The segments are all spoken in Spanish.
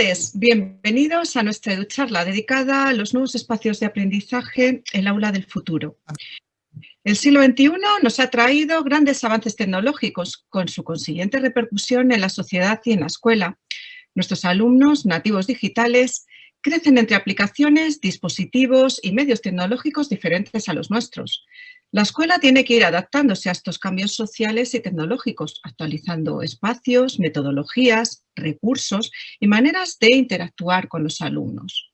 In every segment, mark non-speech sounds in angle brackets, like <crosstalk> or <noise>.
tardes, bienvenidos a nuestra charla dedicada a los nuevos espacios de aprendizaje, el aula del futuro. El siglo XXI nos ha traído grandes avances tecnológicos con su consiguiente repercusión en la sociedad y en la escuela. Nuestros alumnos nativos digitales crecen entre aplicaciones, dispositivos y medios tecnológicos diferentes a los nuestros. La escuela tiene que ir adaptándose a estos cambios sociales y tecnológicos, actualizando espacios, metodologías, recursos y maneras de interactuar con los alumnos.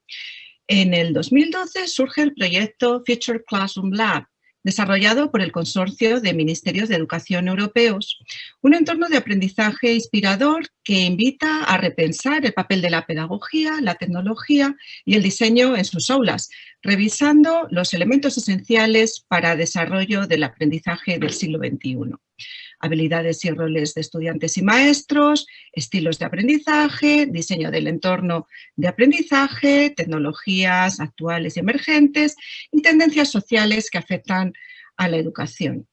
En el 2012 surge el proyecto Future Classroom Lab, desarrollado por el Consorcio de Ministerios de Educación Europeos, un entorno de aprendizaje inspirador que invita a repensar el papel de la pedagogía, la tecnología y el diseño en sus aulas, revisando los elementos esenciales para desarrollo del aprendizaje del siglo XXI habilidades y roles de estudiantes y maestros, estilos de aprendizaje, diseño del entorno de aprendizaje, tecnologías actuales y emergentes y tendencias sociales que afectan a la educación.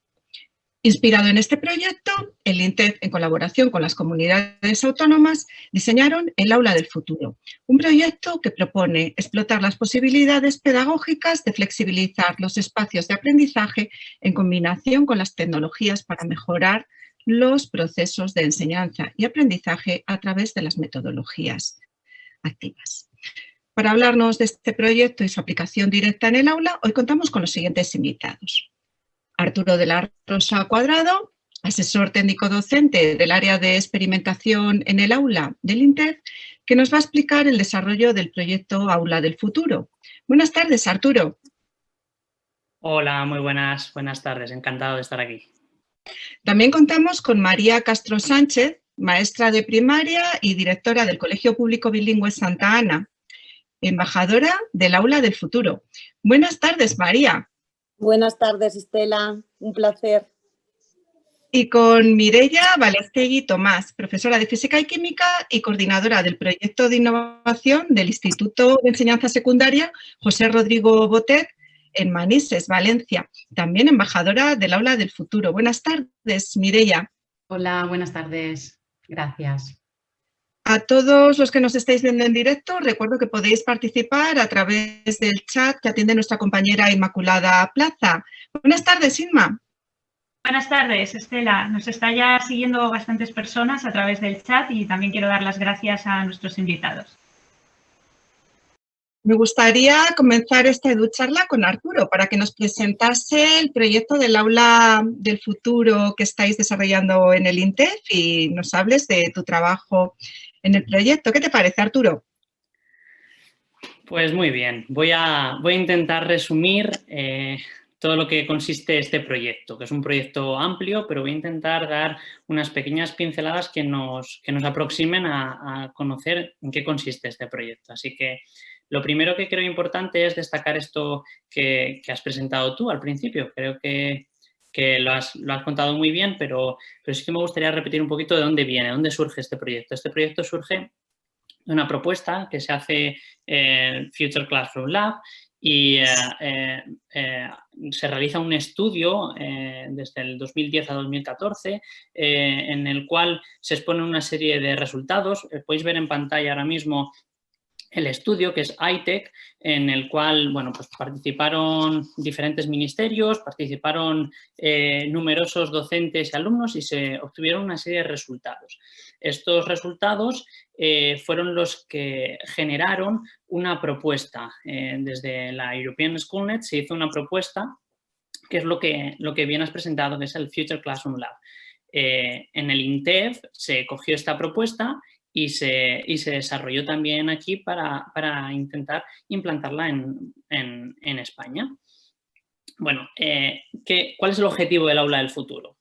Inspirado en este proyecto, el INTEF, en colaboración con las comunidades autónomas, diseñaron el Aula del Futuro, un proyecto que propone explotar las posibilidades pedagógicas de flexibilizar los espacios de aprendizaje en combinación con las tecnologías para mejorar los procesos de enseñanza y aprendizaje a través de las metodologías activas. Para hablarnos de este proyecto y su aplicación directa en el aula, hoy contamos con los siguientes invitados. Arturo de la Rosa Cuadrado, asesor técnico docente del área de experimentación en el aula del INTEF, que nos va a explicar el desarrollo del proyecto Aula del Futuro. Buenas tardes, Arturo. Hola, muy buenas, buenas tardes, encantado de estar aquí. También contamos con María Castro Sánchez, maestra de primaria y directora del Colegio Público Bilingüe Santa Ana, embajadora del Aula del Futuro. Buenas tardes, María. Buenas tardes, Estela. Un placer. Y con Mireia Valestegui Tomás, profesora de Física y Química y coordinadora del proyecto de innovación del Instituto de Enseñanza Secundaria José Rodrigo Botet en Manises, Valencia. También embajadora del Aula del Futuro. Buenas tardes, Mireia. Hola, buenas tardes. Gracias. A todos los que nos estáis viendo en directo, recuerdo que podéis participar a través del chat que atiende nuestra compañera Inmaculada Plaza. Buenas tardes, Inma. Buenas tardes, Estela. Nos está ya siguiendo bastantes personas a través del chat y también quiero dar las gracias a nuestros invitados. Me gustaría comenzar esta educharla con Arturo para que nos presentase el proyecto del aula del futuro que estáis desarrollando en el INTEF y nos hables de tu trabajo en el proyecto. ¿Qué te parece, Arturo? Pues muy bien. Voy a, voy a intentar resumir eh, todo lo que consiste este proyecto, que es un proyecto amplio, pero voy a intentar dar unas pequeñas pinceladas que nos, que nos aproximen a, conocer en qué consiste este proyecto. Así que lo primero que creo importante es destacar esto que, has presentado tú al principio. Creo que, lo, has, contado muy bien, pero, pero sí que me gustaría repetir un poquito de dónde viene, dónde surge este proyecto. Este proyecto surge de una propuesta que se hace en Future Classroom Lab y eh, eh, eh, se realiza un estudio desde el 2010 a 2014 en el cual se exponen una serie de resultados. podéis ver en pantalla ahora mismo el estudio que es ITEC, en el cual bueno, pues participaron diferentes ministerios, participaron eh, numerosos docentes y alumnos y se obtuvieron una serie de resultados. Estos resultados eh, fueron los que generaron una propuesta. Eh, desde la European Schoolnet se hizo una propuesta que es lo que, lo que bien has presentado, que es el Future Classroom Lab. en el INTEF se cogió esta propuesta y se, y se desarrolló también aquí para, intentar implantarla en, España. Bueno, eh, ¿qué, ¿cuál es el objetivo del aula del futuro?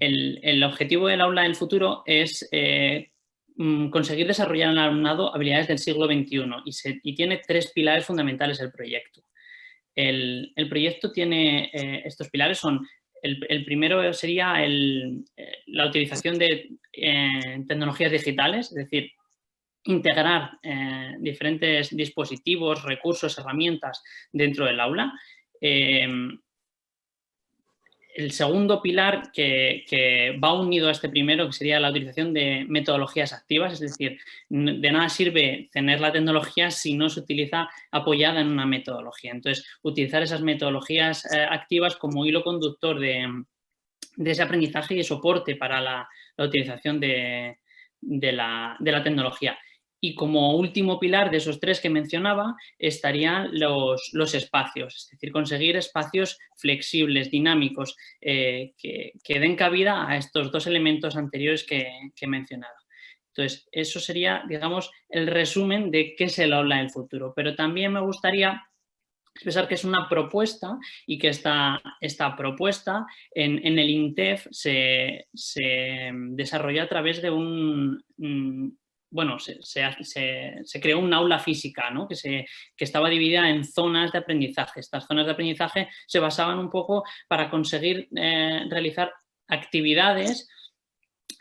El, objetivo del aula del futuro es eh, mm, conseguir desarrollar en el alumnado habilidades del siglo XXI y, y tiene tres pilares fundamentales el proyecto. El, proyecto tiene, eh, estos pilares son el, primero sería eh, la utilización de eh, tecnologías digitales, es decir, integrar eh, diferentes dispositivos, recursos, herramientas dentro del aula. El segundo pilar que, va unido a este primero, que sería la utilización de metodologías activas, es decir, de nada sirve tener la tecnología si no se utiliza apoyada en una metodología. Entonces, utilizar esas metodologías eh, activas como hilo conductor de, ese aprendizaje y soporte para la, utilización de, la, tecnología. Y como último pilar de esos tres que mencionaba estarían los, los espacios, es decir, conseguir espacios flexibles, dinámicos, eh, que, den cabida a estos dos elementos anteriores que, he mencionado. Entonces, eso sería, digamos, el resumen de qué es el aula del futuro. Pero también me gustaría expresar que es una propuesta y que esta, esta propuesta en, el INTEF se, se, desarrolla a través de un, bueno, se, creó un aula física ¿no? que, se, que estaba dividida en zonas de aprendizaje. Estas zonas de aprendizaje se basaban un poco para conseguir eh, realizar actividades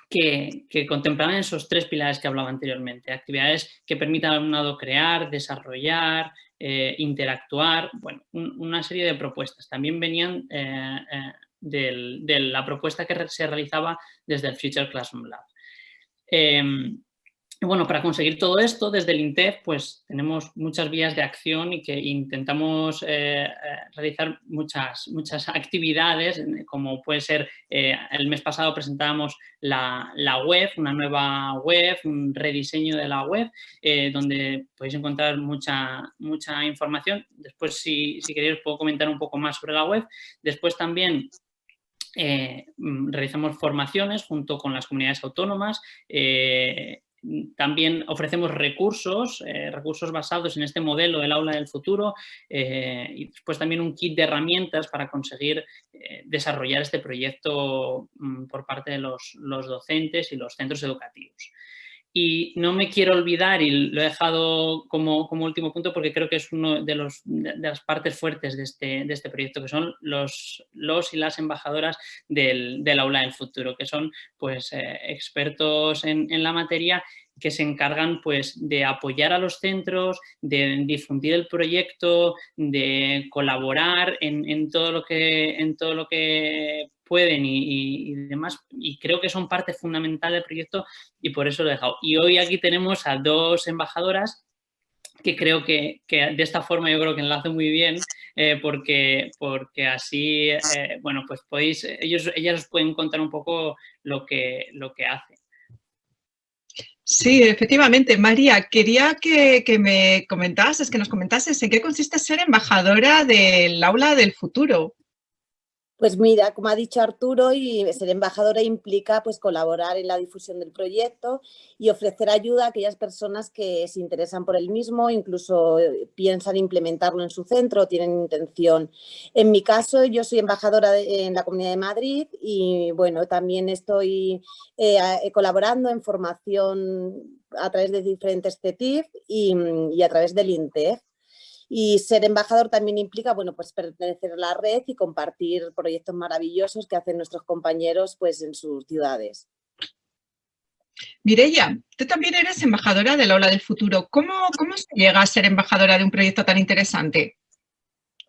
que, que, contemplaban esos tres pilares que hablaba anteriormente. Actividades que permitan al alumnado crear, desarrollar, eh, interactuar, bueno, una serie de propuestas. También venían eh, de la propuesta que se realizaba desde el Future Classroom Lab. Em, bueno, para conseguir todo esto, desde el INTEF, pues tenemos muchas vías de acción y que intentamos eh, eh, realizar muchas, muchas <laughs> actividades, como puede ser, eh, el mes pasado presentábamos la, web, una nueva web, un rediseño de la web, donde podéis encontrar mucha, mucha información. Después, si, si queréis, puedo comentar un poco más sobre la web. Después también realizamos formaciones junto con las comunidades autónomas, también ofrecemos recursos, eh, recursos basados en este modelo del aula del futuro eh, y después también un kit de herramientas para conseguir eh, desarrollar este proyecto mm, por parte de los, docentes y los centros educativos. Y no me quiero olvidar, y lo he dejado como, último punto porque creo que es una de, los, de, las partes fuertes de este, de este proyecto, que son los, los y las embajadoras del, aula del futuro, que son pues, expertos en, en la materia que se encargan pues, de apoyar a los centros, de difundir el proyecto, de colaborar en, todo, lo que, en todo lo que pueden y, demás. Y creo que son parte fundamental del proyecto y por eso lo he dejado. Y hoy aquí tenemos a dos embajadoras que creo que, de esta forma yo creo que enlace muy bien eh, porque, porque así, eh, bueno, pues podéis, ellos, ellas os pueden contar un poco lo que, lo que hacen. Sí, efectivamente. María, quería que, me comentases, que nos comentases en qué consiste ser embajadora del aula del futuro. Pues mira, como ha dicho Arturo, y ser embajadora implica pues, colaborar en la difusión del proyecto y ofrecer ayuda a aquellas personas que se interesan por el mismo, incluso eh, piensan implementarlo en su centro, tienen intención. En mi caso, yo soy embajadora en la Comunidad de Madrid y bueno, también estoy eh, eh, colaborando en formación a través de diferentes CETIF y, y a través del INTEF. Y ser embajador también implica, bueno, pues pertenecer a la red y compartir proyectos maravillosos que hacen nuestros compañeros pues, en sus ciudades. Mireia, tú también eres embajadora del Aula del Futuro. ¿Cómo, ¿Cómo se llega a ser embajadora de un proyecto tan interesante?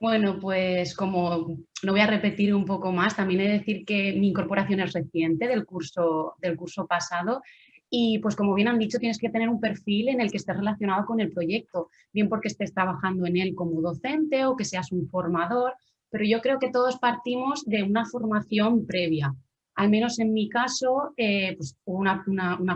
Bueno, pues como no voy a repetir un poco más, también he de decir que mi incorporación es reciente del curso, del curso pasado y pues como bien han dicho, tienes que tener un perfil en el que estés relacionado con el proyecto, bien porque estés trabajando en él como docente o que seas un formador, pero yo creo que todos partimos de una formación previa. Al menos en mi caso, eh, pues una,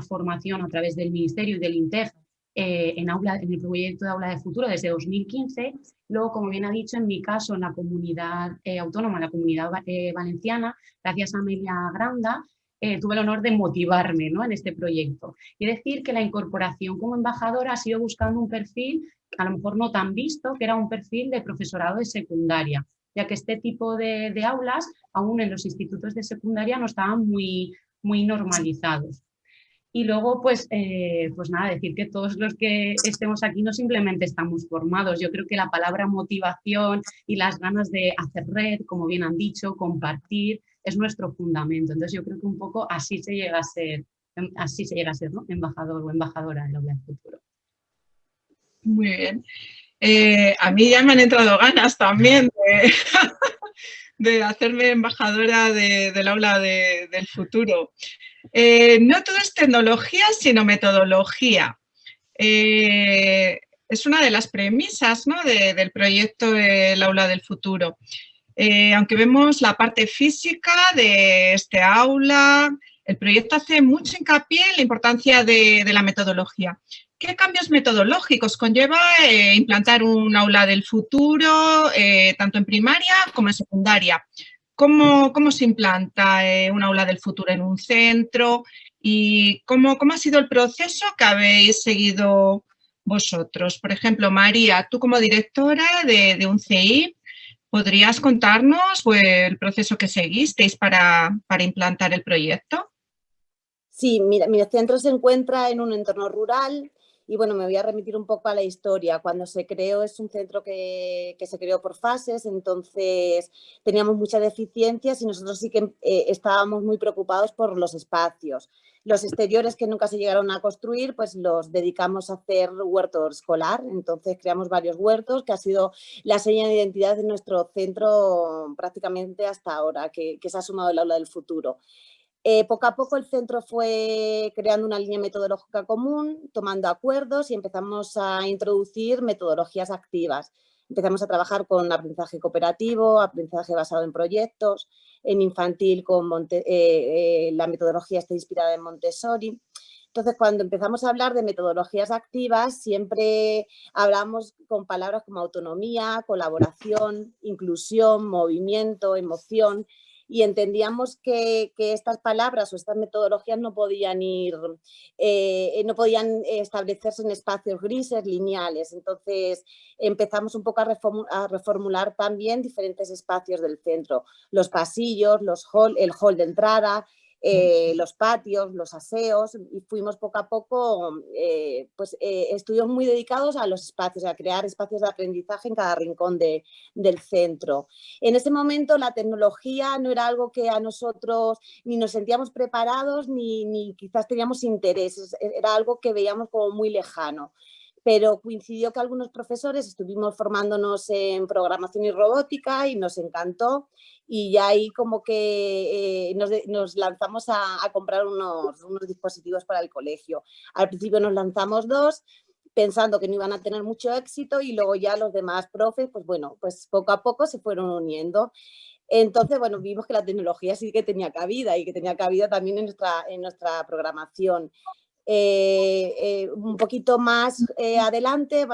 formación a través del Ministerio y del INTEF eh, en el proyecto de Aula de Futuro desde 2015. Luego, como bien ha dicho, en mi caso, en la comunidad eh, autónoma, la comunidad valenciana, gracias a Amelia Granda, eh, tuve el honor de motivarme ¿no? en este proyecto. Y decir que la incorporación como embajadora ha sido buscando un perfil, a lo mejor no tan visto, que era un perfil de profesorado de secundaria, ya que este tipo de, aulas, aún en los institutos de secundaria, no estaban muy, muy normalizados. Y luego, pues, eh, pues nada, decir que todos los que estemos aquí no simplemente estamos formados. Yo creo que la palabra motivación y las ganas de hacer red, como bien han dicho, compartir, es nuestro fundamento. Entonces yo creo que un poco así se llega a ser, em, así se llega a ser embajador o embajadora del futuro. Muy bien. Eh, a mí ya me han entrado ganas también de, <laughs> de hacerme embajadora del aula del futuro. Eh, no todo es tecnología, sino metodología. Eh, es una de las premisas del proyecto El aula del futuro. Eh, aunque vemos la parte física de este aula, el proyecto hace mucho hincapié en la importancia de, la metodología. ¿Qué cambios metodológicos conlleva eh, implantar un aula del futuro, eh, tanto en primaria como en secundaria? ¿Cómo, cómo se implanta un aula del futuro en un centro? ¿Y cómo, cómo ha sido el proceso que habéis seguido vosotros? Por ejemplo, María, tú como directora de, de un CI, ¿podrías contarnos pues, el proceso que seguisteis para, para implantar el proyecto? Sí, mira, mi centro se encuentra en un entorno rural y bueno, me voy a remitir un poco a la historia. Cuando se creó es un centro que, se creó por fases, entonces teníamos muchas deficiencias y nosotros sí que eh, estábamos muy preocupados por los espacios. Los exteriores que nunca se llegaron a construir, pues los dedicamos a hacer huerto escolar. Entonces creamos varios huertos, que ha sido la seña de identidad de nuestro centro prácticamente hasta ahora, que, que se ha sumado el aula del futuro. Eh, poco a poco el centro fue creando una línea metodológica común, tomando acuerdos y empezamos a introducir metodologías activas. Empezamos a trabajar con aprendizaje cooperativo, aprendizaje basado en proyectos, en infantil con eh, eh, la metodología está inspirada en Montessori. Entonces, cuando empezamos a hablar de metodologías activas, siempre hablamos con palabras como autonomía, colaboración, inclusión, movimiento, emoción, y entendíamos que, estas palabras o estas metodologías no podían ir, eh, no podían establecerse en espacios grises, lineales. Entonces empezamos un poco a, reformular también diferentes espacios del centro, los pasillos, los hall, el hall de entrada, eh, los patios, los aseos y fuimos poco a poco, eh, pues eh, estuvimos muy dedicados a los espacios, a crear espacios de aprendizaje en cada rincón de, del centro. En ese momento la tecnología no era algo que a nosotros ni nos sentíamos preparados ni, ni quizás teníamos interés, era algo que veíamos como muy lejano pero coincidió que algunos profesores estuvimos formándonos en programación y robótica y nos encantó y ya ahí como que eh, nos, lanzamos a, comprar unos, unos, dispositivos para el colegio. Al principio nos lanzamos dos, pensando que no iban a tener mucho éxito y luego ya los demás profes, pues bueno, pues poco a poco se fueron uniendo. Entonces, bueno, vimos que la tecnología sí que tenía cabida y que tenía cabida también en nuestra, en nuestra programación. Eh, eh, un poquito más eh, adelante,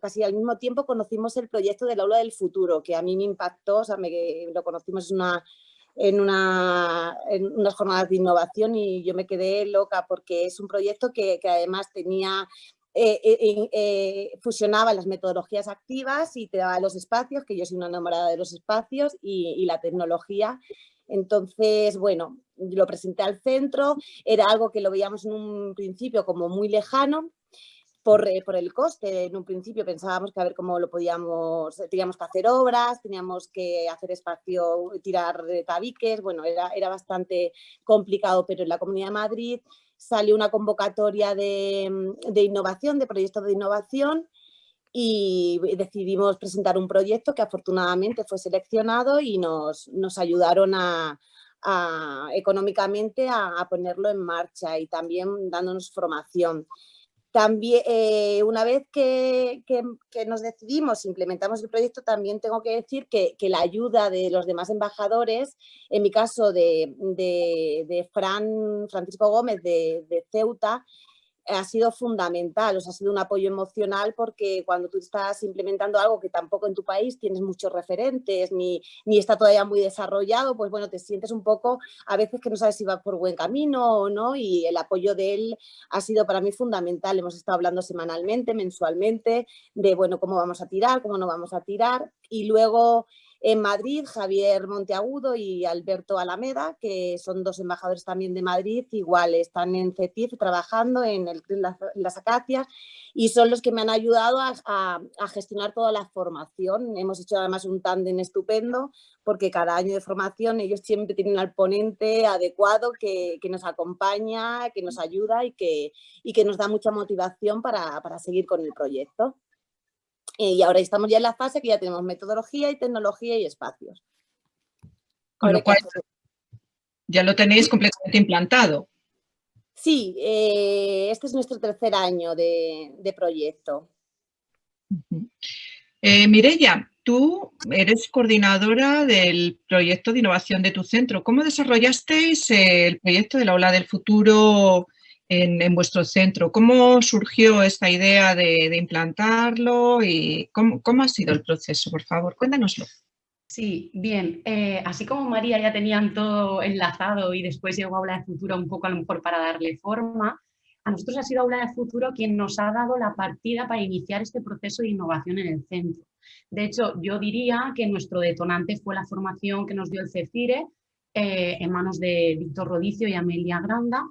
casi al mismo tiempo, conocimos el proyecto del aula del futuro, que a mí me impactó, o sea, lo conocimos en, una, unas jornadas de innovación y yo me quedé loca porque es un proyecto que, además tenía fusionaba las metodologías activas y te daba los espacios, que yo soy una enamorada de los espacios y la tecnología. Entonces, bueno, lo presenté al centro, era algo que lo veíamos en un principio como muy lejano, por, eh, por, el coste. En un principio pensábamos que a ver cómo lo podíamos, teníamos que hacer obras, teníamos que hacer espacio, tirar tabiques, bueno, era, era bastante complicado, pero en la Comunidad de Madrid salió una convocatoria de, de innovación, de proyectos de innovación, y decidimos presentar un proyecto que afortunadamente fue seleccionado y nos, nos ayudaron a, económicamente a, ponerlo en marcha y también dándonos formación. También, eh, una vez que, que, nos decidimos, implementamos el proyecto, también tengo que decir que, que la ayuda de los demás embajadores, en mi caso de, de, de Fran, Francisco Gómez de, de Ceuta, ha sido fundamental, o sea, ha sido un apoyo emocional porque cuando tú estás implementando algo que tampoco en tu país tienes muchos referentes ni, ni está todavía muy desarrollado, pues bueno, te sientes un poco a veces que no sabes si va por buen camino o no y el apoyo de él ha sido para mí fundamental. Hemos estado hablando semanalmente, mensualmente de, bueno, cómo vamos a tirar, cómo no vamos a tirar y luego en Madrid, Javier Monteagudo y Alberto Alameda, que son dos embajadores también de Madrid, igual están en CETIF trabajando en, las, acacias y son los que me han ayudado a, gestionar toda la formación. Hemos hecho además un tándem estupendo porque cada año de formación ellos siempre tienen al ponente adecuado que, nos acompaña, que nos ayuda y que, nos da mucha motivación para seguir con el proyecto. Y ahora estamos ya en la fase que ya tenemos metodología y tecnología y espacios. Con lo cual, ya lo tenéis completamente implantado. Sí, eh, este es nuestro tercer año de, proyecto. Eh, Mireya, tú eres coordinadora del proyecto de innovación de tu centro. ¿Cómo desarrollasteis el proyecto del aula del futuro en, vuestro centro? ¿Cómo surgió esta idea de, implantarlo y cómo, ha sido el proceso? Por favor, cuéntanoslo. Sí, bien. Eh, así como María ya tenían todo enlazado y después llegó Aula de Futuro un poco a lo mejor para darle forma, a nosotros ha sido Aula de Futuro quien nos ha dado la partida para iniciar este proceso de innovación en el centro. De hecho, yo diría que nuestro detonante fue la formación que nos dio el CEFIRE eh, en manos de Víctor Rodicio y Amelia Granda,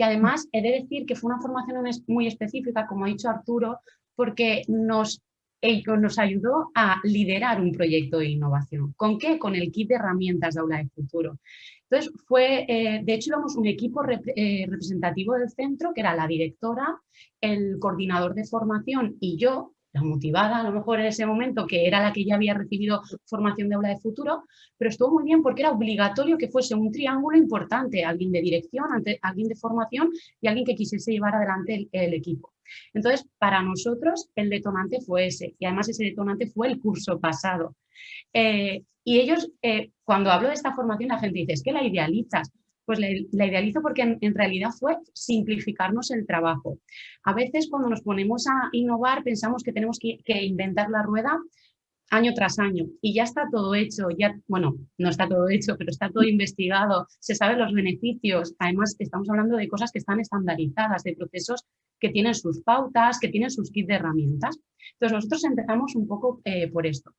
que además he de decir que fue una formación muy específica, como ha dicho Arturo, porque nos ello nos ayudó a liderar un proyecto de innovación. ¿Con qué? Con el kit de herramientas de Aula de Futuro. Entonces, fue, eh, de hecho, íbamos un equipo eh, representativo del centro, que era la directora, el coordinador de formación y yo, la motivada a lo mejor en ese momento, que era la que ya había recibido formación de aula de futuro, pero estuvo muy bien porque era obligatorio que fuese un triángulo importante, alguien de dirección, alguien de formación y alguien que quisiese llevar adelante el equipo. Entonces, para nosotros el detonante fue ese, y además ese detonante fue el curso pasado. Eh, y ellos, eh, cuando hablo de esta formación, la gente dice, es que la idealizas. Pues la, idealizo porque en, realidad fue simplificarnos el trabajo. A veces cuando nos ponemos a innovar pensamos que tenemos que inventar la rueda año tras año y ya está todo hecho, ya, bueno, no está todo hecho, pero está todo investigado, se saben los beneficios, además estamos hablando de cosas que están estandarizadas, de procesos que tienen sus pautas, que tienen sus kits de herramientas. Entonces nosotros empezamos un poco eh, por esto.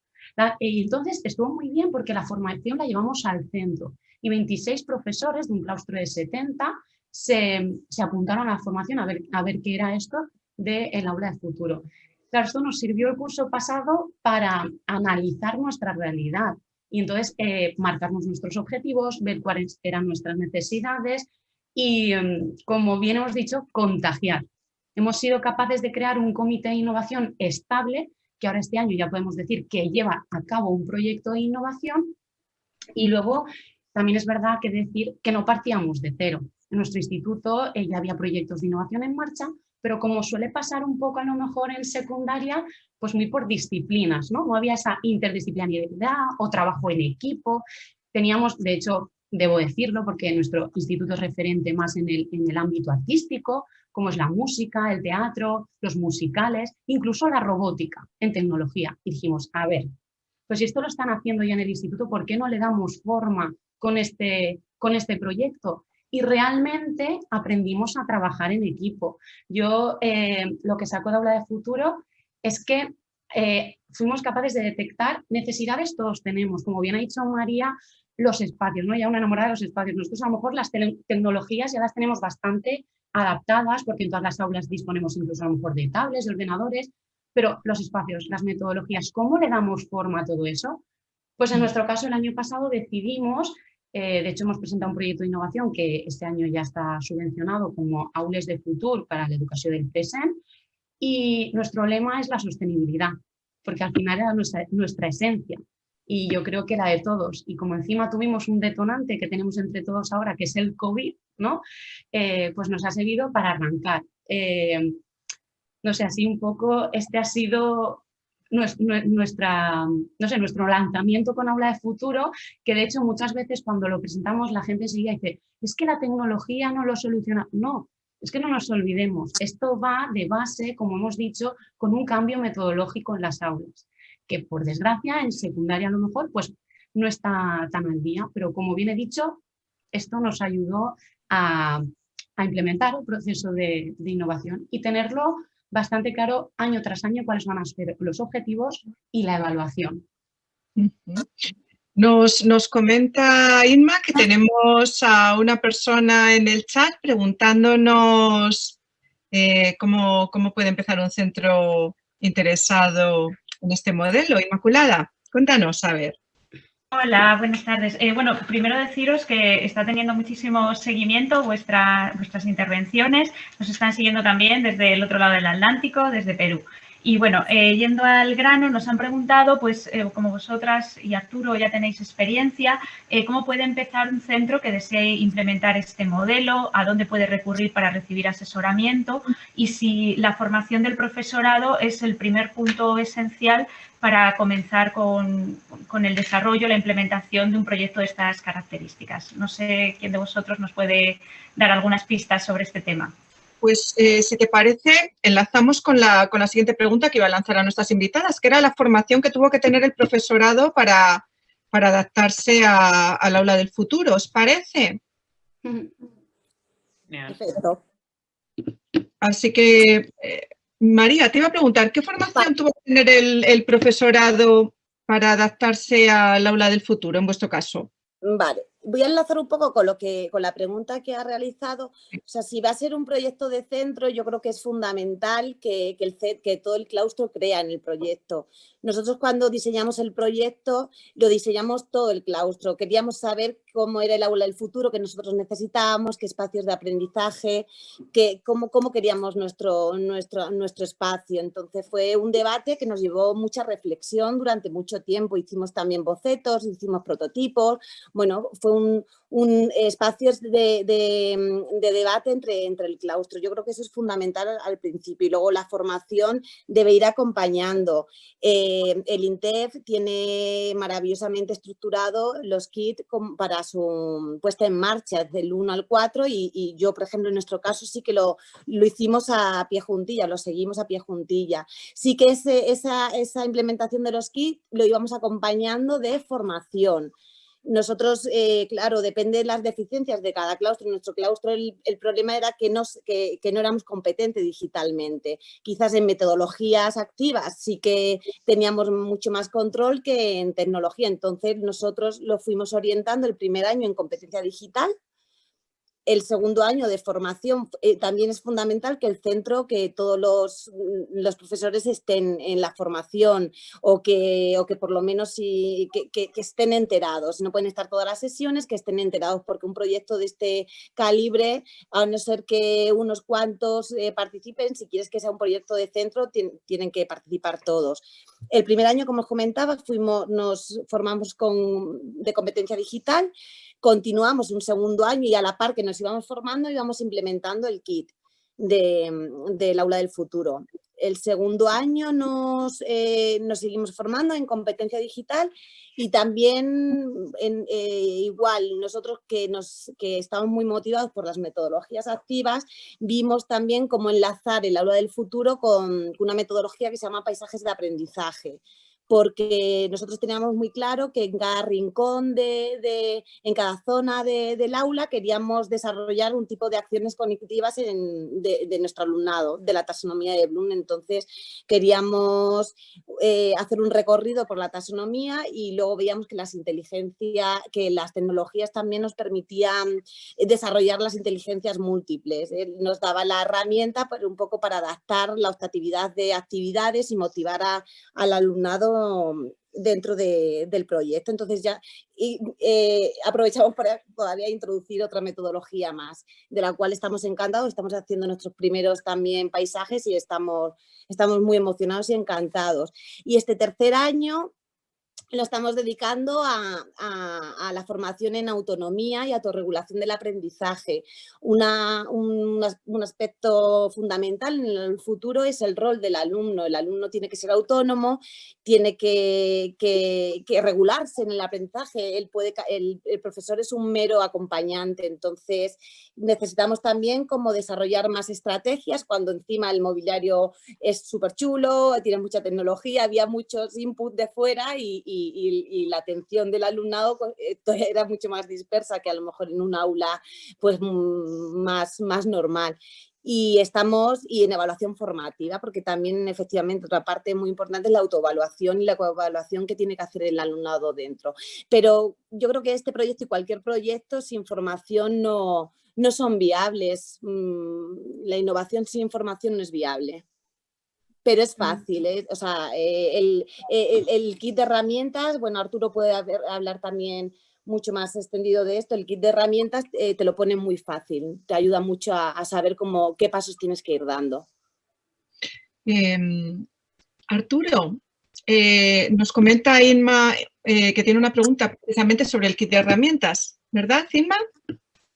y entonces estuvo muy bien porque la formación la llevamos al centro y 26 profesores de un claustro de 70 se, apuntaron a la formación a ver, a ver qué era esto del aula de futuro. Claro, esto nos sirvió el curso pasado para analizar nuestra realidad y entonces eh, marcarnos nuestros objetivos, ver cuáles eran nuestras necesidades y, em, como bien hemos dicho, contagiar. Hemos sido capaces de crear un comité de innovación estable, que ahora este año ya podemos decir que lleva a cabo un proyecto de innovación y luego también es verdad que decir que no partíamos de cero. En nuestro instituto eh, ya había proyectos de innovación en marcha, pero como suele pasar un poco a lo mejor en secundaria, pues muy por disciplinas, ¿no? No había esa interdisciplinariedad o trabajo en equipo. Teníamos, de hecho, debo decirlo, porque nuestro instituto es referente más en el, en el ámbito artístico, como es la música, el teatro, los musicales, incluso la robótica en tecnología. Dijimos, a ver, pues si esto lo están haciendo ya en el instituto, ¿por qué no le damos forma con este, con este proyecto? y realmente aprendimos a trabajar en equipo. Yo eh, lo que saco de Aula de Futuro es que eh, fuimos capaces de detectar necesidades todos tenemos, como bien ha dicho María, los espacios, ¿no? ya una enamorada de los espacios. Nosotros a lo mejor las tecnologías ya las tenemos bastante adaptadas porque en todas las aulas disponemos incluso a lo mejor de tablets, de ordenadores, pero los espacios, las metodologías, ¿cómo le damos forma a todo eso? Pues en mm. nuestro caso el año pasado decidimos eh, de hecho, hemos presentado un proyecto de innovación que este año ya está subvencionado como Aules de Futuro para la educación del presente y nuestro lema es la sostenibilidad, porque al final era nuestra, nuestra esencia y yo creo que la de todos. Y como encima tuvimos un detonante que tenemos entre todos ahora, que es el COVID, ¿no? Eh, pues nos ha servido para arrancar. Eh, no sé, así un poco, este ha sido nuestra, no sé, nuestro lanzamiento con Aula de Futuro, que de hecho muchas veces cuando lo presentamos la gente seguía y dice, es que la tecnología no lo soluciona. No, es que no nos olvidemos, esto va de base, como hemos dicho, con un cambio metodológico en las aulas, que por desgracia en secundaria a lo mejor pues no está tan al día, pero como bien he dicho, esto nos ayudó a, implementar el proceso de innovación y tenerlo bastante claro año tras año cuáles van a ser los objetivos y la evaluación. Nos, nos, comenta Inma que tenemos a una persona en el chat preguntándonos eh, cómo, cómo puede empezar un centro interesado en este modelo. Inmaculada, cuéntanos, a ver. Hola, buenas tardes. Eh, bueno, primero deciros que está teniendo muchísimo seguimiento vuestra, vuestras intervenciones. Nos están siguiendo también desde el otro lado del Atlántico, desde Perú. Y bueno, eh, yendo al grano, nos han preguntado, pues eh, como vosotras y Arturo ya tenéis experiencia, ¿cómo puede empezar un centro que desee implementar este modelo? ¿A dónde puede recurrir para recibir asesoramiento? Y si la formación del profesorado es el primer punto esencial para comenzar con, con el desarrollo, la implementación de un proyecto de estas características. No sé quién de vosotros nos puede dar algunas pistas sobre este tema pues eh, si te parece, enlazamos con la, con la siguiente pregunta que iba a lanzar a nuestras invitadas, que era la formación que tuvo que tener el profesorado para, para adaptarse al aula del futuro. ¿Os parece? Perfecto. Así que, eh, María, te iba a preguntar, ¿qué formación tuvo que tener el, el profesorado para adaptarse al aula del futuro, en vuestro caso? Vale, voy a enlazar un poco con lo que con la pregunta que ha realizado. O sea, si va a ser un proyecto de centro, yo creo que es fundamental que, que, el, que todo el claustro crea en el proyecto. Nosotros cuando diseñamos el proyecto, lo diseñamos todo el claustro. Queríamos saber cómo era el aula del futuro que nosotros necesitábamos, qué espacios de aprendizaje, qué, cómo, cómo queríamos nuestro, nuestro, nuestro espacio. Entonces fue un debate que nos llevó mucha reflexión durante mucho tiempo. Hicimos también bocetos, hicimos prototipos. Bueno, fue un, un espacio de, de, debate entre, entre el claustro. Yo creo que eso es fundamental al, principio y luego la formación debe ir acompañando. Eh, el INTEF tiene maravillosamente estructurado los kits para su puesta en marcha del 1 al 4 y, yo, por ejemplo, en nuestro caso sí que lo, lo hicimos a pie juntilla, lo seguimos a pie juntilla. Sí que esa, esa implementación de los kits lo íbamos acompañando de formación. Nosotros, eh, claro, depende de las deficiencias de cada claustro. En nuestro claustro el, problema era que no, que, no éramos competentes digitalmente. Quizás en metodologías activas sí que teníamos mucho más control que en tecnología. Entonces nosotros lo fuimos orientando el primer año en competencia digital el segundo año de formación eh, también es fundamental que el centro, que todos los, mm, los profesores estén en la formación o que, o que por lo menos que, que, estén enterados. No pueden estar todas las sesiones, que estén enterados porque un proyecto de este calibre, a no ser que unos cuantos eh, participen, si quieres que sea un proyecto de centro, tienen que participar todos. El primer año, como os comentaba, fuimos, nos formamos con, de competencia digital continuamos un segundo año y a la par que nos íbamos formando íbamos implementando el kit del aula del futuro. El segundo año nos, eh, nos, seguimos formando en competencia digital y también en, eh, igual nosotros que, nos, que estamos muy motivados por las metodologías activas, vimos también cómo enlazar el aula del futuro con una metodología que se llama paisajes de aprendizaje porque nosotros teníamos muy claro que en cada rincón, de, en cada zona del aula queríamos desarrollar un tipo de acciones cognitivas de, nuestro alumnado, de la taxonomía de Bloom. Entonces queríamos eh, hacer un recorrido por la taxonomía y luego veíamos que las inteligencias, que las tecnologías también nos permitían desarrollar las inteligencias múltiples. Eh, nos daba la herramienta pero un poco para adaptar la optatividad de actividades y motivar al alumnado dentro del proyecto. Entonces ya eh, aprovechamos para todavía introducir otra metodología más, de la cual estamos encantados, estamos haciendo nuestros primeros también paisajes y estamos, estamos muy emocionados y encantados. Y este tercer año lo estamos dedicando a, la formación en autonomía y autorregulación del aprendizaje. un, aspecto fundamental en el futuro es el rol del alumno. El alumno tiene que ser autónomo, tiene que, regularse en el aprendizaje. El, profesor es un mero acompañante, entonces necesitamos también como desarrollar más estrategias cuando encima el mobiliario es súper chulo, tiene mucha tecnología, había muchos inputs de fuera y, la atención del alumnado pues, <laughs> era mucho más dispersa que a lo mejor en un aula pues mm, más, más normal y estamos y en evaluación formativa, porque también efectivamente otra parte muy importante es la autoevaluación y la coevaluación que tiene que hacer el alumnado dentro. Pero yo creo que este proyecto y cualquier proyecto sin formación no, no son viables. Mm, la innovación sin formación no es viable pero es fácil, ¿eh? o sea, eh, eh, el, kit de herramientas, bueno, Arturo puede hablar también mucho más extendido de esto, el kit de herramientas te lo pone muy fácil, te ayuda mucho a, saber cómo, qué pasos tienes que ir dando. Em, Arturo, eh, nos comenta Inma eh, que tiene una pregunta precisamente sobre el kit de herramientas, ¿verdad, Inma?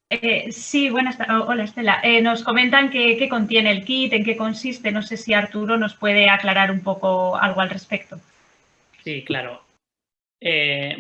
Eh, sí, buenas Hola, Estela. nos comentan qué contiene el kit, en qué consiste. No sé si Arturo nos puede aclarar un poco algo al respecto. Sí, claro.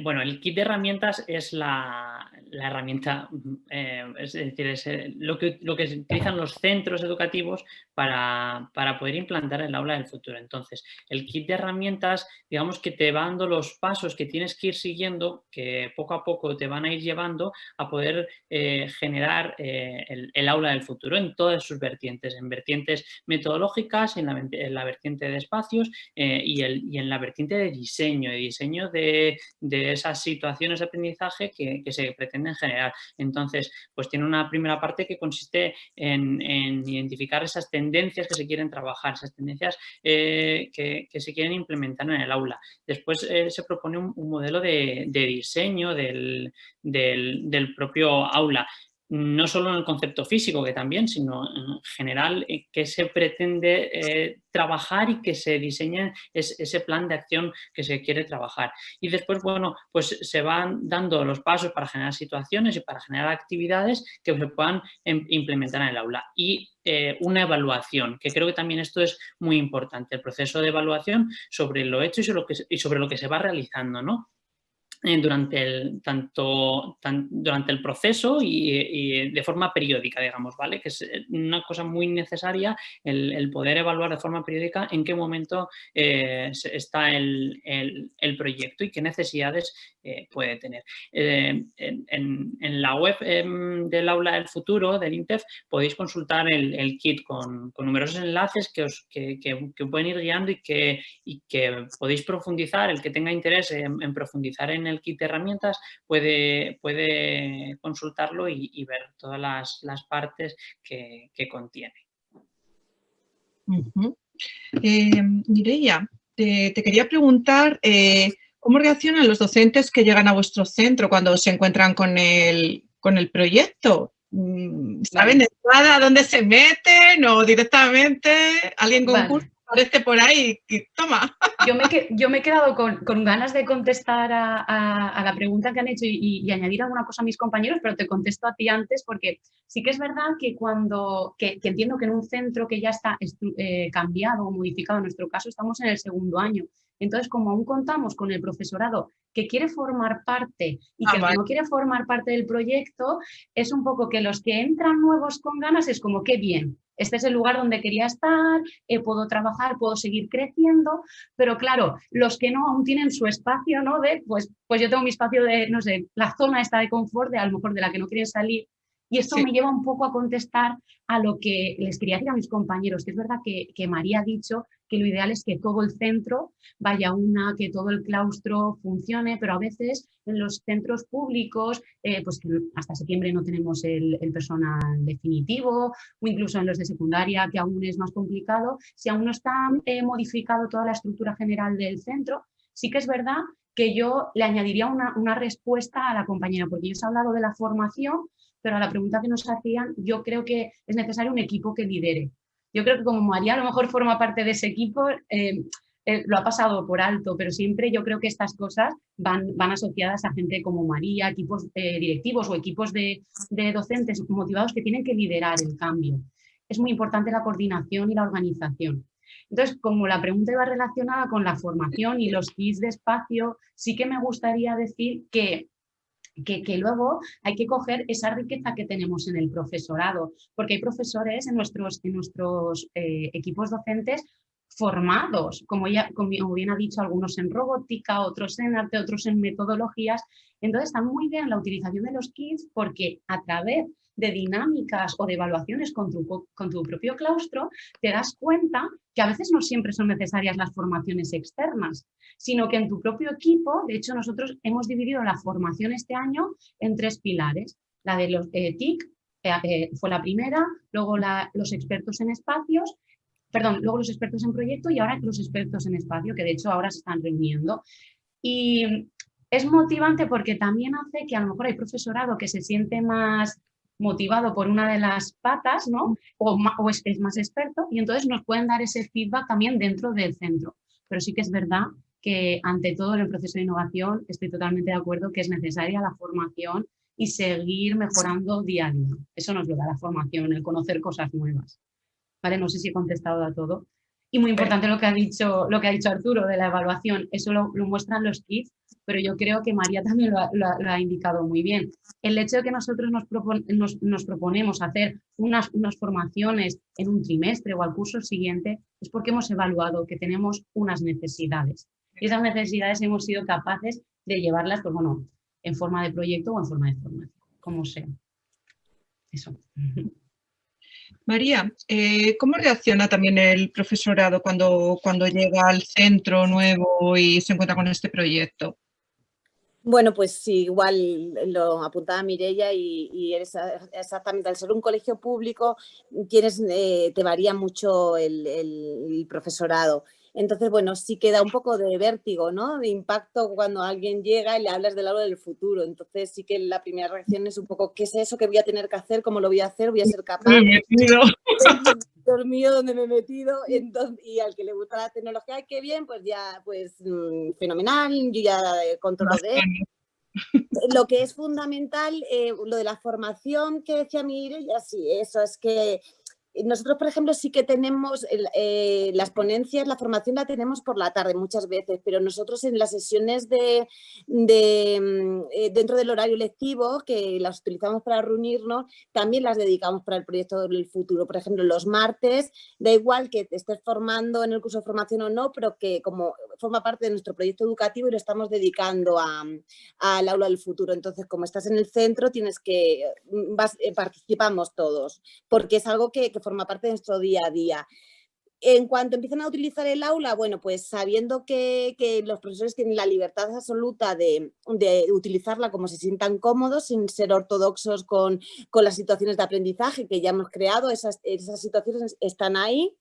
bueno, el kit de herramientas es la, la herramienta, eh, es decir, es eh, lo, que, lo que utilizan los centros educativos para, poder implantar el aula del futuro. Entonces, el kit de herramientas, digamos que te va dando los pasos que tienes que ir siguiendo, que poco a poco te van a ir llevando a poder eh, generar el, aula del futuro en todas sus vertientes, en vertientes metodológicas, en la, vertiente de espacios y, el, en la vertiente de diseño, de diseño de, esas situaciones de aprendizaje que, que se en general. Entonces, pues tiene una primera parte que consiste en, identificar esas tendencias que se quieren trabajar, esas tendencias eh, que, se quieren implementar en el aula. Después eh, se propone un, modelo de, diseño del, propio aula no solo en el concepto físico, que también, sino en general eh, que se pretende eh, trabajar y que se diseñe ese plan de acción que se quiere trabajar. Y después, bueno, pues se van dando los pasos para generar situaciones y para generar actividades que se puedan em, implementar en el aula. Y eh, una evaluación, que creo que también esto es muy importante, el proceso de evaluación sobre lo hecho y sobre lo que, y sobre lo que se va realizando, ¿no? Eh, durante el, tanto, durante el proceso y, de forma periódica, digamos, ¿vale? Que es eh, una cosa muy necesaria el, poder evaluar de forma periódica en qué momento eh, está el, proyecto y qué necesidades puede tener. En, la web em, del Aula del Futuro, del INTEF, podéis consultar el, kit con, numerosos enlaces que os que, pueden ir guiando y que, y que podéis profundizar, el que tenga interés en profundizar en el kit de herramientas puede, puede consultarlo y, ver todas las, partes que, contiene. Eh, Mireia, te, quería preguntar eh, cómo reaccionan los docentes que llegan a vuestro centro cuando se encuentran con el, con el proyecto. Mm, ¿Saben de entrada dónde se meten o directamente alguien con curso parece por ahí, toma. Yo me, yo me he quedado con, ganas de contestar a, la pregunta que han hecho y, añadir alguna cosa a mis compañeros, pero te contesto a ti antes porque sí que es verdad que cuando, que, entiendo que en un centro que ya está eh, cambiado o modificado, en nuestro caso estamos en el segundo año, entonces, como aún contamos con el profesorado que quiere formar parte y ah, que no quiere formar parte del proyecto, es un poco que los que entran nuevos con ganas es como, qué bien, este es el lugar donde quería estar, eh, puedo trabajar, puedo seguir creciendo, pero claro, los que no aún tienen su espacio, ¿no? De, pues, pues yo tengo mi espacio de, no sé, la zona esta de confort, de a lo mejor de la que no quieren salir, y esto me lleva un poco a contestar a lo que les quería decir a mis compañeros, que es verdad que, que María ha dicho que lo ideal es que todo el centro vaya una, que todo el claustro funcione, pero a veces en los centros públicos, eh, pues que hasta septiembre no tenemos el, personal definitivo, o incluso en los de secundaria, que aún es más complicado, si aún no está eh, modificado toda la estructura general del centro, sí que es verdad que yo le añadiría una, una respuesta a la compañera, porque ellos han hablado de la formación, pero a la pregunta que nos hacían, yo creo que es necesario un equipo que lidere. Yo creo que como María a lo mejor forma parte de ese equipo, eh, eh, lo ha pasado por alto, pero siempre yo creo que estas cosas van, van asociadas a gente como María, equipos eh, directivos o equipos de, docentes motivados que tienen que liderar el cambio. Es muy importante la coordinación y la organización. Entonces, como la pregunta iba relacionada con la formación y los kits de espacio, sí que me gustaría decir que que, luego hay que coger esa riqueza que tenemos en el profesorado, porque hay profesores en nuestros, en nuestros eh, equipos docentes formados, como, ya, como bien ha dicho, algunos en robótica, otros en arte, otros en metodologías. Entonces está muy bien la utilización de los kits porque a través de dinámicas o de evaluaciones con tu, con tu propio claustro, te das cuenta que a veces no siempre son necesarias las formaciones externas, sino que en tu propio equipo, de hecho nosotros hemos dividido la formación este año en tres pilares. La de los eh, TIC eh, eh, fue la primera, luego los expertos en espacios, perdón, luego los expertos en proyecto y ahora los expertos en espacio, que de hecho ahora se están reuniendo. Y es motivante porque también hace que a lo mejor hay profesorado que se siente más motivado por una de las patas, ¿no? O, es, más experto y entonces nos pueden dar ese feedback también dentro del centro. pero sí que es verdad que ante todo en el proceso de innovación estoy totalmente de acuerdo que es necesaria la formación y seguir mejorando día a día. Eso nos lo da la formación, el conocer cosas nuevas. ¿Vale? No sé si he contestado a todo. Y muy importante lo que ha dicho, lo que ha dicho Arturo de la evaluación, eso lo, muestran los kits, pero yo creo que María también lo ha, indicado muy bien. El hecho de que nosotros nos, proponemos hacer unas, unas formaciones en un trimestre o al curso siguiente es porque hemos evaluado que tenemos unas necesidades. Y esas necesidades hemos sido capaces de llevarlas, pues bueno, en forma de proyecto o en forma de formación, como sea. Eso. <laughs> María, eh, ¿cómo reacciona también el profesorado cuando, cuando llega al centro nuevo y se encuentra con este proyecto? Bueno, pues sí, igual lo apuntaba Mirella y, eres exactamente, al ser un colegio público tienes, eh, te varía mucho el profesorado. Entonces, bueno, sí queda un poco de vértigo, ¿no? De impacto cuando alguien llega y le hablas del lado del futuro. Entonces, sí que la primera reacción es un poco, ¿qué es eso que voy a tener que hacer? ¿Cómo lo voy a hacer? ¿Voy a ser capaz? <laughs> dormido donde me he metido y al que le gusta la tecnología, qué bien, pues ya, pues mm, fenomenal, yo ya controlo de Lo que es fundamental, eh, lo de la formación que decía ya sí, eso es que nosotros, por ejemplo, sí que tenemos eh, las ponencias, la formación la tenemos por la tarde muchas veces, pero nosotros en las sesiones de, mm, eh, dentro del horario lectivo, que las utilizamos para reunirnos, también las dedicamos para el proyecto del futuro. Por ejemplo, los martes, da igual que te estés formando en el curso de formación o no, pero que como forma parte de nuestro proyecto educativo y lo estamos dedicando al aula del futuro. Entonces, como estás en el centro, tienes que, mm, eh, participamos todos, porque es algo que forma parte de nuestro día a día. En cuanto empiezan a utilizar el aula, bueno, pues sabiendo que, los profesores tienen la libertad absoluta de, utilizarla como se sientan cómodos, sin ser ortodoxos con, las situaciones de aprendizaje que ya hemos creado, esas, esas situaciones están ahí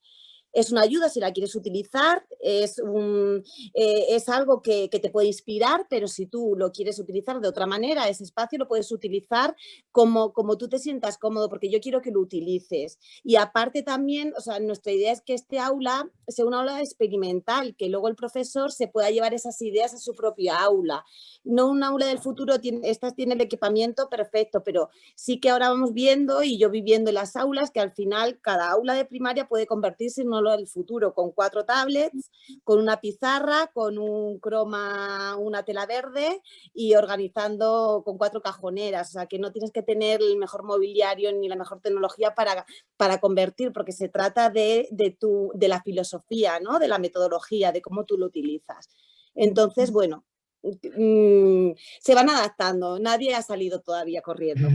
es una ayuda si la quieres utilizar, es, un, eh, es algo que, te puede inspirar, pero si tú lo quieres utilizar de otra manera, ese espacio lo puedes utilizar como, como tú te sientas cómodo, porque yo quiero que lo utilices. Y aparte también, o sea, nuestra idea es que este aula sea una aula experimental, que luego el profesor se pueda llevar esas ideas a su propia aula. No un aula del futuro, tiene, tiene el equipamiento perfecto, pero sí que ahora vamos viendo y yo viviendo en las aulas que al final cada aula de primaria puede convertirse en una del futuro con cuatro tablets, con una pizarra, con un croma, una tela verde y organizando con cuatro cajoneras. O sea, que no tienes que tener el mejor mobiliario ni la mejor tecnología para, para convertir, porque se trata de, de, tu, de la filosofía, ¿no? de la metodología, de cómo tú lo utilizas. Entonces, bueno, mm, se van adaptando, nadie ha salido todavía corriendo.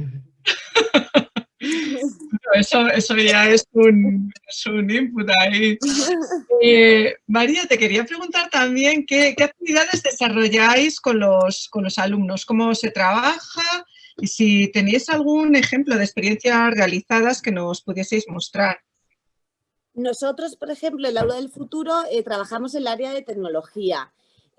<laughs> eso, eso ya es un, input ahí. <laughs> Eh, María, te quería preguntar también qué, actividades desarrolláis con los, con los alumnos, cómo se trabaja y si tenéis algún ejemplo de experiencias realizadas que nos pudieseis mostrar. Nosotros, por ejemplo, en el aula del futuro eh, trabajamos en el área de tecnología.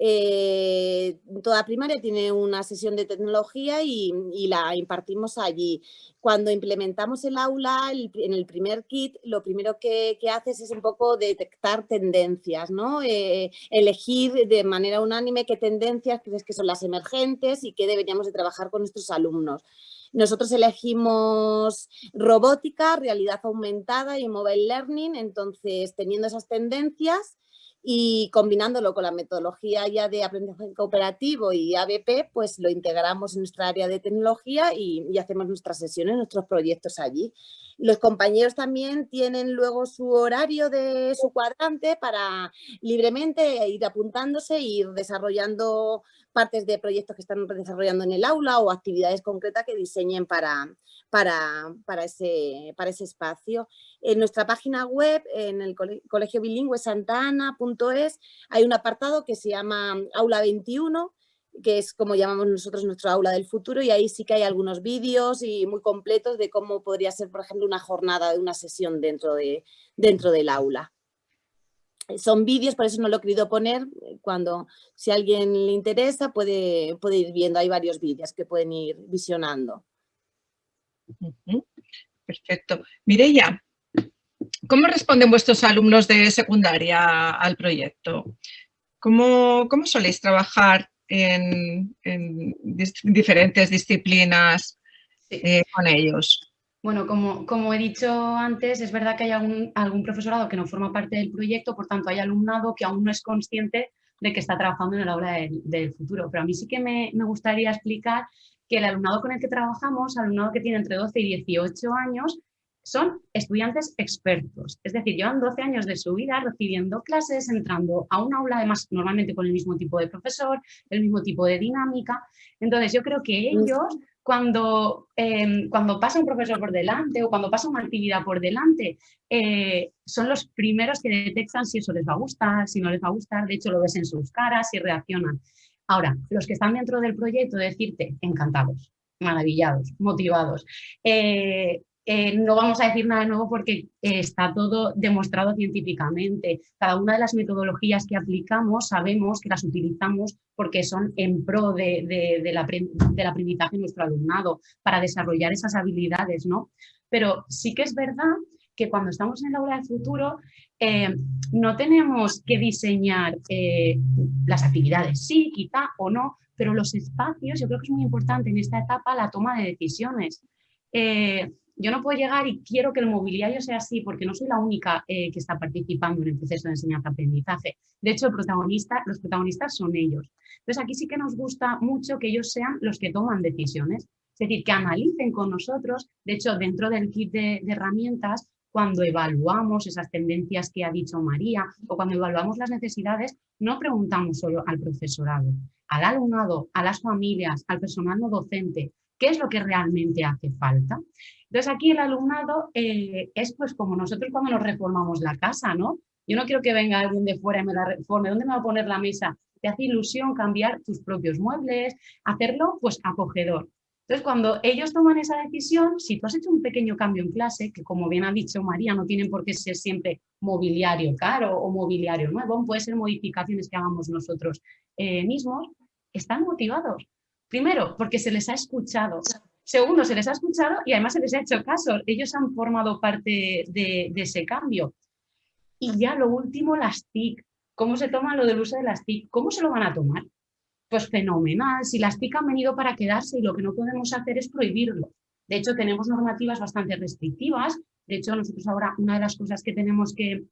Eh, toda primaria tiene una sesión de tecnología y, la impartimos allí. Cuando implementamos el aula en el primer kit, lo primero que, haces es un poco detectar tendencias, ¿no? Eh, elegir de manera unánime qué tendencias crees que son las emergentes y qué deberíamos de trabajar con nuestros alumnos. Nosotros elegimos robótica, realidad aumentada y mobile learning, entonces teniendo esas tendencias y combinándolo con la metodología ya de aprendizaje cooperativo y ABP, pues lo integramos en nuestra área de tecnología y, hacemos nuestras sesiones, nuestros proyectos allí. Los compañeros también tienen luego su horario de su cuadrante para libremente ir apuntándose e ir desarrollando partes de proyectos que están desarrollando en el aula o actividades concretas que diseñen para, para, para, ese, para ese espacio. En nuestra página web, en el colegio bilingüe santana.es, hay un apartado que se llama Aula 21, que es como llamamos nosotros nuestro aula del futuro y ahí sí que hay algunos vídeos y muy completos de cómo podría ser, por ejemplo, una jornada de una sesión dentro, de, dentro del aula. Son vídeos, por eso no lo he querido poner, cuando si a alguien le interesa puede, puede ir viendo, hay varios vídeos que pueden ir visionando. Perfecto. Mireya, ¿cómo responden vuestros alumnos de secundaria al proyecto? ¿Cómo, cómo soléis trabajar en, diferentes disciplinas eh, con ellos? Bueno, como, como, he dicho antes, es verdad que hay algún, algún, profesorado que no forma parte del proyecto, por tanto hay alumnado que aún no es consciente de que está trabajando en el aula del, del futuro. Pero a mí sí que me, me, gustaría explicar que el alumnado con el que trabajamos, alumnado que tiene entre 12 y 18 años, son estudiantes expertos, es decir, llevan 12 años de su vida recibiendo clases, entrando a un aula, además normalmente con el mismo tipo de profesor, el mismo tipo de dinámica. Entonces yo creo que ellos, cuando, em, cuando pasa un profesor por delante o cuando pasa una actividad por delante, eh, son los primeros que detectan si eso les va a gustar, si no les va a gustar, de hecho lo ves en sus caras y reaccionan. Ahora, los que están dentro del proyecto, decirte, encantados, maravillados, motivados. Eh, eh, no vamos a decir nada nuevo porque eh, está todo demostrado científicamente. Cada una de las metodologías que aplicamos sabemos que las utilizamos porque son en pro de, del aprendizaje de nuestro alumnado, para desarrollar esas habilidades, ¿no? Pero sí que es verdad que cuando estamos en el aula del futuro eh, no tenemos que diseñar las actividades, sí, quizá o no, pero los espacios, yo creo que es muy importante en esta etapa la toma de decisiones. Yo no puedo llegar y quiero que el mobiliario sea así porque no soy la única eh, que está participando en el proceso de enseñanza-aprendizaje. De hecho, los protagonistas son ellos. Entonces, aquí sí que nos gusta mucho que ellos sean los que toman decisiones. Es decir, que analicen con nosotros. De hecho, dentro del kit de, de herramientas, cuando evaluamos esas tendencias que ha dicho María o cuando evaluamos las necesidades, no preguntamos solo al profesorado, al alumnado, a las familias, al personal no docente, qué es lo que realmente hace falta. Entonces aquí el alumnado eh, es pues como nosotros cuando nos reformamos la casa, ¿no? Yo no quiero que venga alguien de fuera y me la reforme, ¿dónde me va a poner la mesa? Te hace ilusión cambiar tus propios muebles, hacerlo pues acogedor. Entonces, cuando ellos toman esa decisión, si tú has hecho un pequeño cambio en clase, que como bien ha dicho María, no tienen por qué ser siempre mobiliario caro o mobiliario nuevo, puede ser modificaciones que hagamos nosotros eh, mismos, están motivados. Primero, porque se les ha escuchado. Segundo, se les ha escuchado y además se les ha hecho caso. Ellos han formado parte de, ese cambio. Y ya lo último, las TIC. ¿Cómo se toma lo del uso de las TIC? ¿Cómo se lo van a tomar? Pues fenomenal. Si las TIC han venido para quedarse y lo que no podemos hacer es prohibirlo. De hecho, tenemos normativas bastante restrictivas. De hecho, nosotros ahora una de las cosas que tenemos que,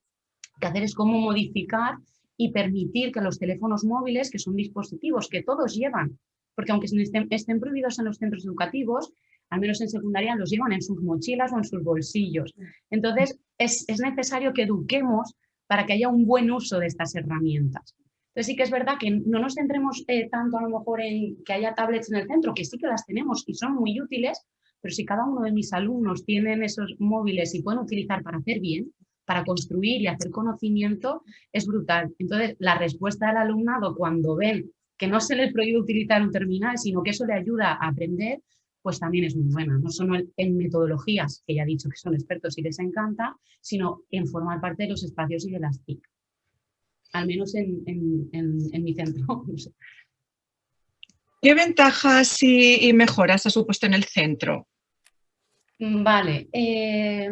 que hacer es cómo modificar y permitir que los teléfonos móviles, que son dispositivos que todos llevan, porque aunque estén, prohibidos en los centros educativos, al menos en secundaria los llevan en sus mochilas o en sus bolsillos. Entonces, es, necesario que eduquemos para que haya un buen uso de estas herramientas. Entonces sí que es verdad que no nos centremos eh, tanto a lo mejor en que haya tablets en el centro, que sí que las tenemos y son muy útiles, pero si cada uno de mis alumnos tienen esos móviles y pueden utilizar para hacer bien, para construir y hacer conocimiento, es brutal. Entonces, la respuesta del alumnado cuando ven que no se les prohíbe utilizar un terminal, sino que eso le ayuda a aprender, pues también es muy buena. No solo en metodologías, que ya he dicho que son expertos y les encanta, sino en formar parte de los espacios y de las TIC. Al menos en, mi centro. <laughs> ¿Qué ventajas y, mejoras ha supuesto en el centro? Mm, vale. Eh,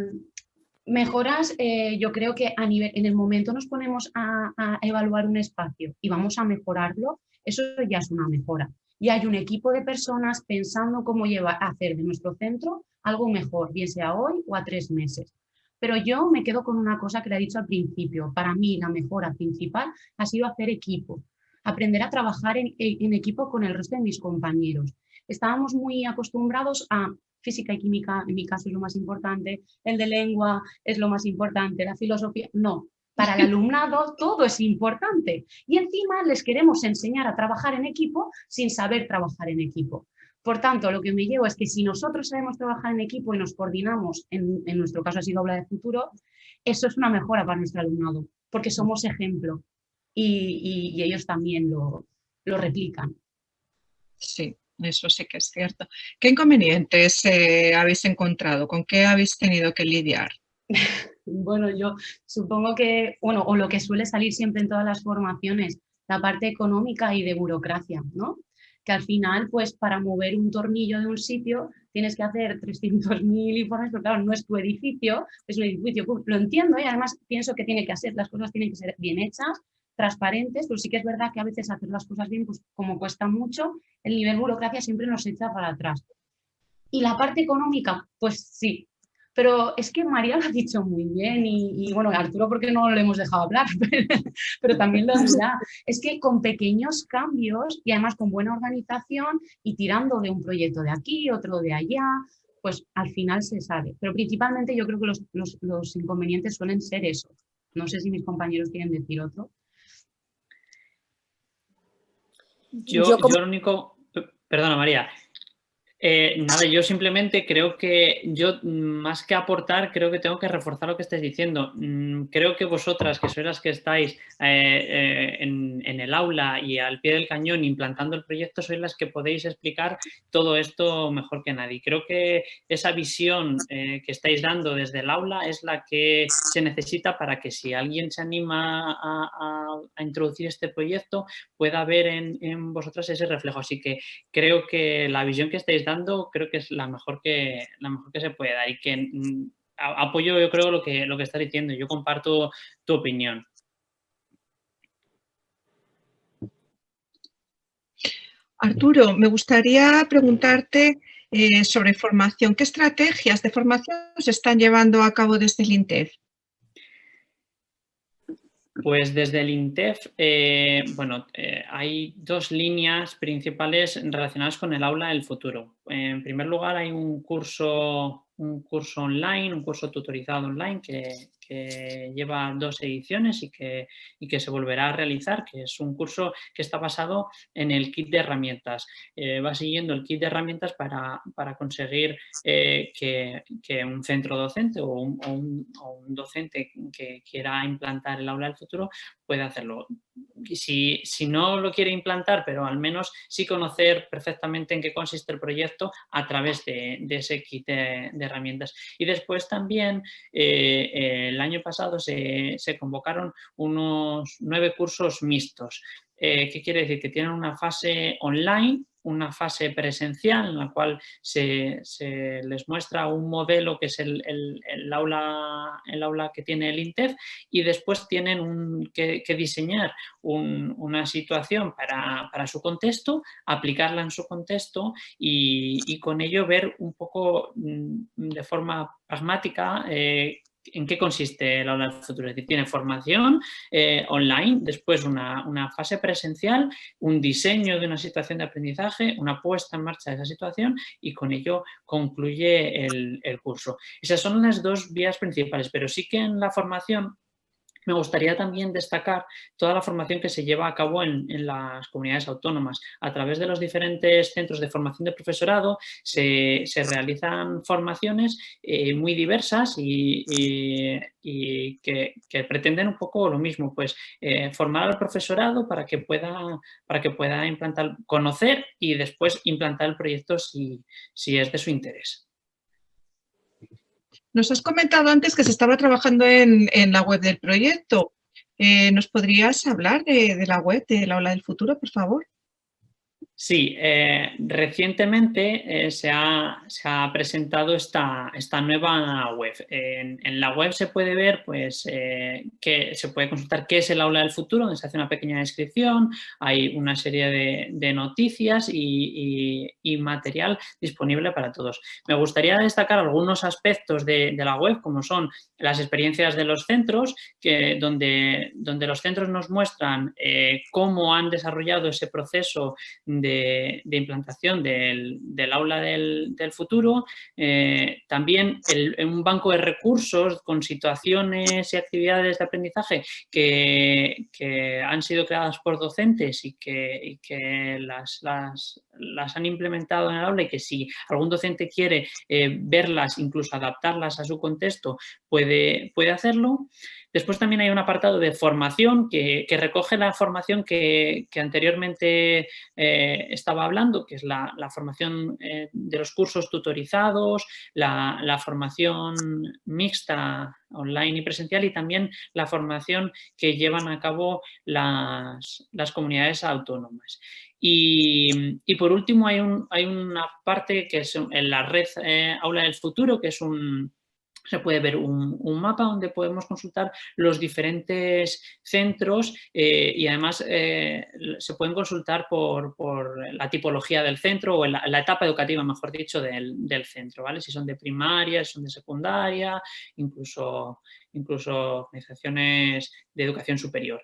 mejoras, eh, yo creo que a nivel, en el momento nos ponemos a, a, evaluar un espacio y vamos a mejorarlo, eso ya es una mejora. Y hay un equipo de personas pensando cómo llevar, hacer de nuestro centro algo mejor, bien sea hoy o a tres meses. Pero yo me quedo con una cosa que le he dicho al principio. Para mí la mejora principal ha sido hacer equipo, aprender a trabajar en, en equipo con el resto de mis compañeros. Estábamos muy acostumbrados a física y química, en mi caso es lo más importante, el de lengua es lo más importante, la filosofía, no, para el alumnado todo es importante y encima les queremos enseñar a trabajar en equipo sin saber trabajar en equipo. Por tanto, lo que me llevo es que si nosotros sabemos trabajar en equipo y nos coordinamos, en, nuestro caso ha sido habla de futuro, eso es una mejora para nuestro alumnado, porque somos ejemplo y, ellos también lo, replican. Sí, eso sí que es cierto. ¿Qué inconvenientes eh, habéis encontrado? ¿Con qué habéis tenido que lidiar? <laughs> Bueno, yo supongo que, bueno, o lo que suele salir siempre en todas las formaciones, la parte económica y de burocracia, ¿no? Que al final, pues para mover un tornillo de un sitio tienes que hacer 300.000 informes, pero claro, no es tu edificio, es un edificio, lo entiendo y además pienso que tiene que hacer, las cosas tienen que ser bien hechas, transparentes, pero sí que es verdad que a veces hacer las cosas bien, pues como cuesta mucho, el nivel burocracia siempre nos echa para atrás. Y la parte económica, pues sí, pero es que María lo ha dicho muy bien y, bueno, Arturo porque no lo hemos dejado hablar, <laughs> pero, también lo dirá. Es que con pequeños cambios y además con buena organización y tirando de un proyecto de aquí, otro de allá, pues al final se sabe. Pero principalmente yo creo que los, inconvenientes suelen ser eso. No sé si mis compañeros quieren decir otro. Yo, yo, yo, lo único, perdona María, eh, nada, yo simplemente creo que yo, mm, más que aportar, creo que tengo que reforzar lo que estáis diciendo. Mm, creo que vosotras, que sois las que estáis eh, eh, en, el aula y al pie del cañón implantando el proyecto, sois las que podéis explicar todo esto mejor que nadie. Creo que esa visión que estáis dando desde el aula es la que se necesita para que si alguien se anima a, introducir este proyecto, pueda ver en, en vosotras ese reflejo. Así que creo que la visión que estáis dando creo que es la mejor que, la mejor que se puede dar y que mm, apoyo yo creo lo que, lo que estás diciendo, yo comparto tu opinión. Arturo, me gustaría preguntarte eh, sobre formación. ¿Qué estrategias de formación se están llevando a cabo desde el INTEF? Pues desde el INTEF, eh, bueno, eh, hay dos líneas principales relacionadas con el aula del futuro. En primer lugar, hay un curso, un curso online, un curso tutorizado online que, que lleva dos ediciones y que, que, se volverá a realizar, que es un curso que está basado en el kit de herramientas. Eh, va siguiendo el kit de herramientas para, conseguir eh, que, un centro docente o un, docente que quiera implantar el aula del futuro pueda hacerlo. Si, si, no lo quiere implantar, pero al menos sí conocer perfectamente en qué consiste el proyecto a través de, ese kit de, herramientas. Y después también eh, el año pasado se, convocaron unos nueve cursos mixtos. Eh, ¿Qué quiere decir? Que tienen una fase online una fase presencial en la cual se, les muestra un modelo que es el, aula, el aula que tiene el INTEF y después tienen que, diseñar una situación para, su contexto, aplicarla en su contexto y, con ello ver un poco mm, de forma pragmática eh, ¿En qué consiste el aula del futuro? Es decir, tiene formación eh, online, después una, fase presencial, un diseño de una situación de aprendizaje, una puesta en marcha de esa situación y con ello concluye el, el curso. Esas son las dos vías principales, pero sí que en la formación me gustaría también destacar toda la formación que se lleva a cabo en, las comunidades autónomas. A través de los diferentes centros de formación de profesorado se, realizan formaciones eh, muy diversas y, que, pretenden un poco lo mismo, pues eh, formar al profesorado para que pueda, para que pueda implantar, conocer y después implantar el proyecto si, si es de su interés. Nos has comentado antes que se estaba trabajando en, la web del proyecto. Eh, ¿Nos podrías hablar de, de la web de la Ola del Futuro, por favor? Sí, eh, recientemente eh, se, ha, presentado esta, esta nueva web. En, la web se puede ver, pues, eh, que se puede consultar qué es el aula del futuro, donde se hace una pequeña descripción, hay una serie de, noticias y, material disponible para todos. Me gustaría destacar algunos aspectos de, la web, como son las experiencias de los centros, que, donde, donde los centros nos muestran cómo han desarrollado ese proceso de de, implantación del, aula del, futuro, eh, también un banco de recursos con situaciones y actividades de aprendizaje que, han sido creadas por docentes y que, las, las, han implementado en el aula y que si algún docente quiere eh, verlas, incluso adaptarlas a su contexto, puede, puede hacerlo. Después también hay un apartado de formación que, recoge la formación que, anteriormente eh, estaba hablando, que es la, formación eh, de los cursos tutorizados, la, formación mixta online y presencial y también la formación que llevan a cabo las, comunidades autónomas. Y, por último hay, un, hay, una parte que es en la red eh, Aula del Futuro, que es un, se puede ver un, mapa donde podemos consultar los diferentes centros eh, y además eh, se pueden consultar por, la tipología del centro o la, etapa educativa, mejor dicho, del, del, centro, ¿vale? Si son de primaria, si son de secundaria, incluso, incluso organizaciones de educación superior.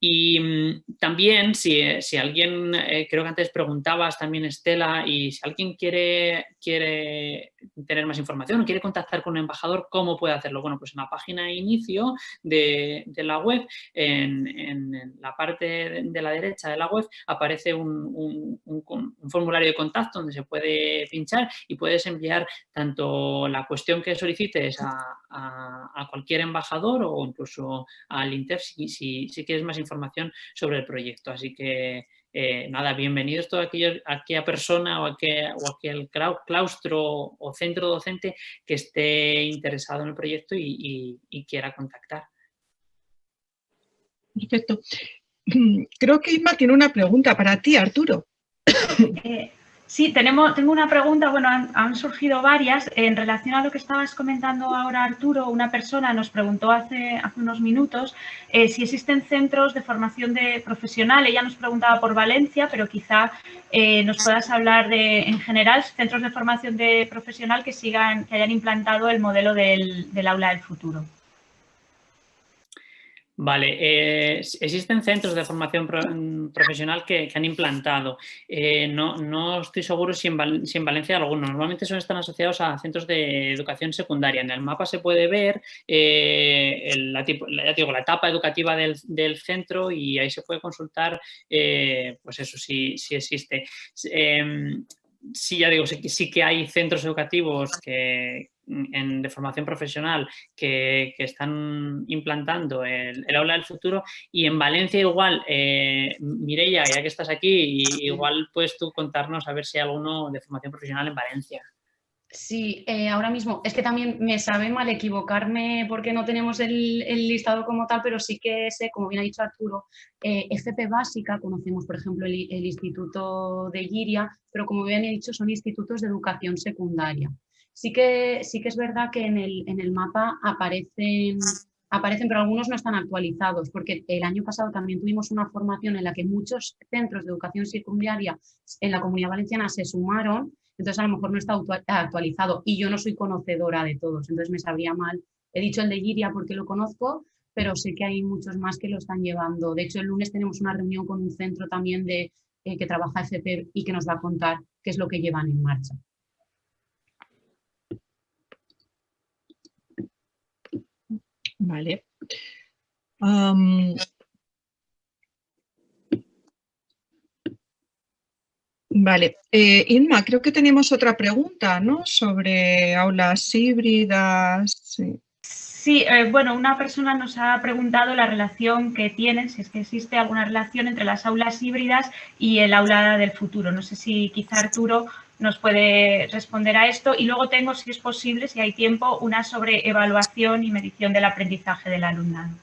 Y mm, también, si, eh, alguien, eh, creo que antes preguntabas también Estela, y si alguien quiere, quiere tener más información o quiere contactar con un embajador, ¿cómo puede hacerlo? Bueno, pues en la página de inicio de, la web, en, la parte de, la derecha de la web, aparece un, formulario de contacto donde se puede pinchar y puedes enviar tanto la cuestión que solicites a, cualquier embajador o incluso al INTEF si, si quieres más información sobre el proyecto. Así que eh, nada, bienvenidos toda aquella persona o, aquel, o aquel claustro o centro docente que esté interesado en el proyecto y, quiera contactar. Perfecto. <clears throat> Creo que Isma tiene una pregunta para ti, Arturo. Eh, Sí, tenemos, tengo una pregunta, bueno, han, surgido varias. En relación a lo que estabas comentando ahora, Arturo, una persona nos preguntó hace, hace unos minutos eh, si existen centros de formación de profesional. Ella nos preguntaba por Valencia, pero quizá eh, nos puedas hablar de, en general, centros de formación de profesional que sigan, que hayan implantado el modelo del, del aula del futuro. Vale, eh, existen centros de formación profesional que, han implantado. Eh, no, estoy seguro si en, Valencia hay algunos. Normalmente son, están asociados a centros de educación secundaria. En el mapa se puede ver eh, la, la, etapa educativa del, centro y ahí se puede consultar, pues eso, si, si existe. Em, sí, ya digo, sí, que hay centros educativos que, de formación profesional que, están implantando el, aula del futuro y en Valencia igual, eh, Mireia, ya que estás aquí, igual puedes tú contarnos a ver si hay alguno de formación profesional en Valencia. Sí, eh, ahora mismo es que también me sabe mal equivocarme porque no tenemos el, listado como tal, pero sí que sé, como bien ha dicho Arturo, eh, FP básica, conocemos por ejemplo el, Instituto de Giria, pero como bien he dicho son institutos de educación secundaria. Sí que, sí que es verdad que en el, en el mapa aparecen aparecen, pero algunos no están actualizados, porque el año pasado también tuvimos una formación en la que muchos centros de educación secundaria en la Comunidad Valenciana se sumaron entonces a lo mejor no está actualizado y yo no soy conocedora de todos, entonces me sabría mal. He dicho el de Giria porque lo conozco, pero sé que hay muchos más que lo están llevando. De hecho, el lunes tenemos una reunión con un centro también de, eh, que trabaja FP y que nos va a contar qué es lo que llevan en marcha. Vale. Vale. Eh, Inma, creo que tenemos otra pregunta, ¿no? Sobre aulas híbridas. Sí. Eh, bueno, una persona nos ha preguntado la relación que tienen, si es que existe alguna relación entre las aulas híbridas y el aula del futuro. No sé si quizá Arturo nos puede responder a esto. Y luego tengo, si es posible, si hay tiempo, una sobre evaluación y medición del aprendizaje del alumnado.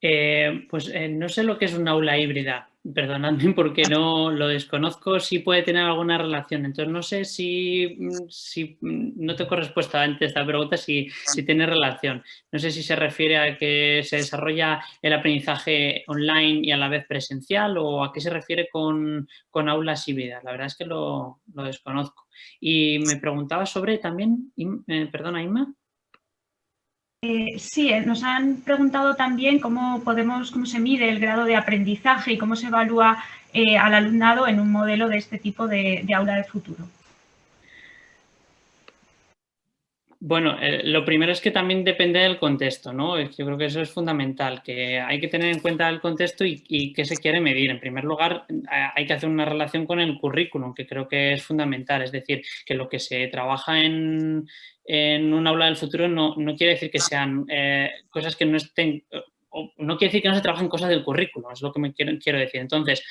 Eh, pues no sé lo que es una aula híbrida perdonadme <laughs> porque no lo desconozco, si puede tener alguna relación. Entonces no sé si, mm, si mm, no tengo respuesta antes esta pregunta, si, si tiene relación. No sé si se refiere a que se desarrolla el aprendizaje online y a la vez presencial o a qué se refiere con, con aulas híbridas. La verdad es que lo, lo desconozco. Y me preguntaba sobre también, eh, perdona Inma. Eh, sí, eh, nos han preguntado también cómo podemos, cómo se mide el grado de aprendizaje y cómo se evalúa eh, al alumnado en un modelo de este tipo de, aula de futuro. Bueno, lo primero es que también depende del contexto, ¿no? Yo creo que eso es fundamental, que hay que tener en cuenta el contexto y, qué se quiere medir. En primer lugar, hay que hacer una relación con el currículum, que creo que es fundamental. Es decir, que lo que se trabaja en, en un aula del futuro no, quiere decir que sean eh, cosas que no estén, no quiere decir que no se trabajen cosas del currículo, es lo que me quiero, quiero decir. Entonces,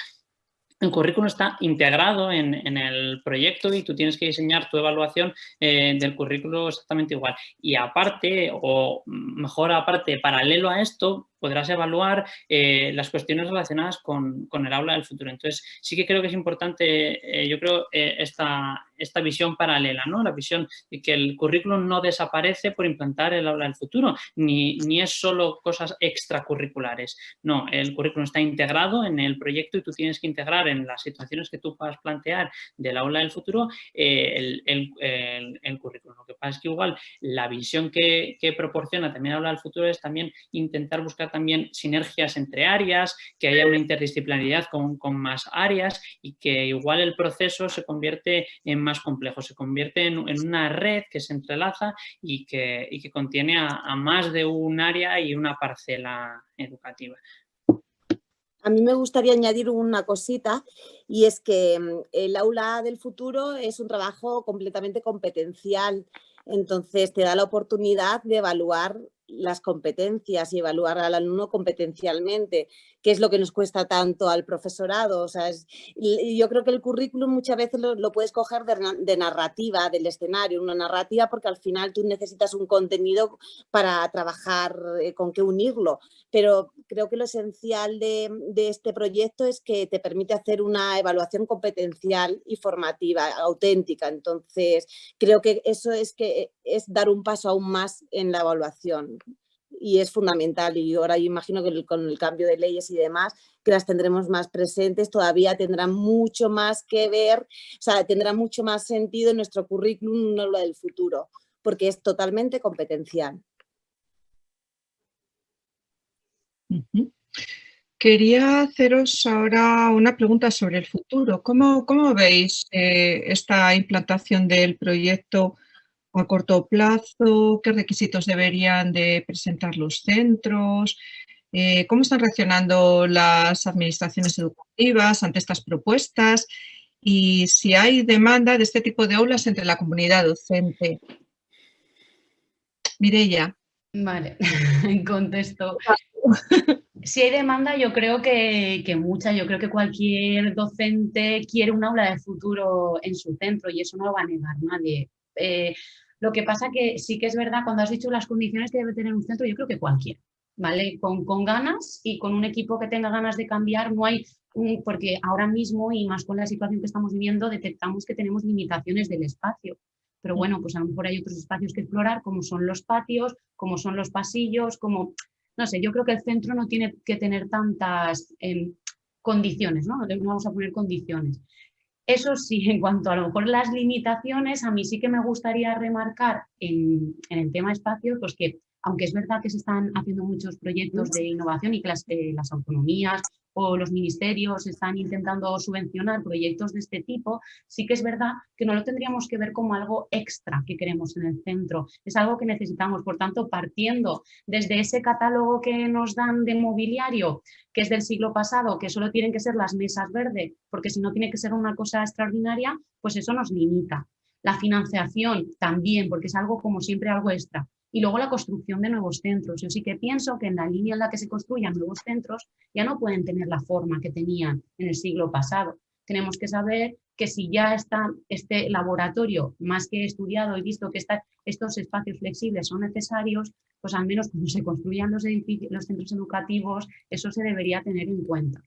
el currículo está integrado en, el proyecto y tú tienes que diseñar tu evaluación eh, del currículo exactamente igual. Y aparte, o mejor aparte, paralelo a esto, podrás evaluar eh, las cuestiones relacionadas con, el aula del futuro. Entonces, sí que creo que es importante, eh, yo creo, eh, esta, esta visión paralela, ¿no? La visión de que el currículum no desaparece por implantar el aula del futuro, ni, ni es solo cosas extracurriculares. No, el currículum está integrado en el proyecto y tú tienes que integrar en las situaciones que tú puedas plantear del aula del futuro el, el, currículum. Lo que pasa es que igual la visión que, que proporciona también aula del futuro es también intentar buscar también sinergias entre áreas, que haya una interdisciplinaridad con, más áreas y que igual el proceso se convierte en más complejo, se convierte en, una red que se entrelaza y que, que contiene a, más de un área y una parcela educativa. A mí me gustaría añadir una cosita y es que mm, el aula del futuro es un trabajo completamente competencial. Entonces te da la oportunidad de evaluar las competencias y evaluar al alumno competencialmente, que es lo que nos cuesta tanto al profesorado. O sea, yo creo que el currículum muchas veces lo, puedes coger de, narrativa del escenario, una narrativa porque al final tú necesitas un contenido para trabajar eh, con qué unirlo, pero creo que lo esencial de, de, este proyecto es que te permite hacer una evaluación competencial y formativa, auténtica. Entonces, creo que eso es, que es dar un paso aún más en la evaluación y es fundamental y ahora yo imagino que con el cambio de leyes y demás que las tendremos más presentes, todavía tendrá mucho más que ver, o sea, tendrá mucho más sentido en nuestro currículum, no lo del futuro, porque es totalmente competencial. Quería haceros ahora una pregunta sobre el futuro. ¿Cómo, cómo veis eh, esta implantación del proyecto a corto plazo, qué requisitos deberían de presentar los centros, eh, cómo están reaccionando las administraciones educativas ante estas propuestas y si hay demanda de este tipo de aulas entre la comunidad docente. Mireya. Vale, <laughs> contesto. Si hay demanda, yo creo que, mucha, yo creo que cualquier docente quiere un aula de futuro en su centro y eso no lo va a negar nadie. Eh, lo que pasa que sí que es verdad, cuando has dicho las condiciones que debe tener un centro, yo creo que cualquiera, ¿vale? Con, con ganas y con un equipo que tenga ganas de cambiar, no hay, porque ahora mismo y más con la situación que estamos viviendo, detectamos que tenemos limitaciones del espacio. Pero mm. bueno, pues a lo mejor hay otros espacios que explorar, como son los patios, como son los pasillos, como, no sé, yo creo que el centro no tiene que tener tantas em, condiciones, ¿no? No vamos a poner condiciones. Eso sí, <laughs> en cuanto a lo mejor las limitaciones, a mí sí que me gustaría remarcar en, el tema espacio, pues que aunque es verdad que se están haciendo muchos proyectos de innovación y que las, eh, las autonomías o los ministerios están intentando subvencionar proyectos de este tipo, sí que es verdad que no lo tendríamos que ver como algo extra que queremos en el centro. Es algo que necesitamos, por tanto, partiendo desde ese catálogo que nos dan de mobiliario, que es del siglo pasado, que solo tienen que ser las mesas verdes, porque si no tiene que ser una cosa extraordinaria, pues eso nos limita. La financiación también, porque es algo como siempre algo extra y luego la construcción de nuevos centros. Yo sí que pienso que en la línea en la que se construyan nuevos centros ya no pueden tener la forma que tenían en el siglo pasado. Tenemos que saber que si ya está este laboratorio más que estudiado y visto que estos espacios flexibles son necesarios, pues al menos cuando se construyan los, centros educativos, eso se debería tener en cuenta.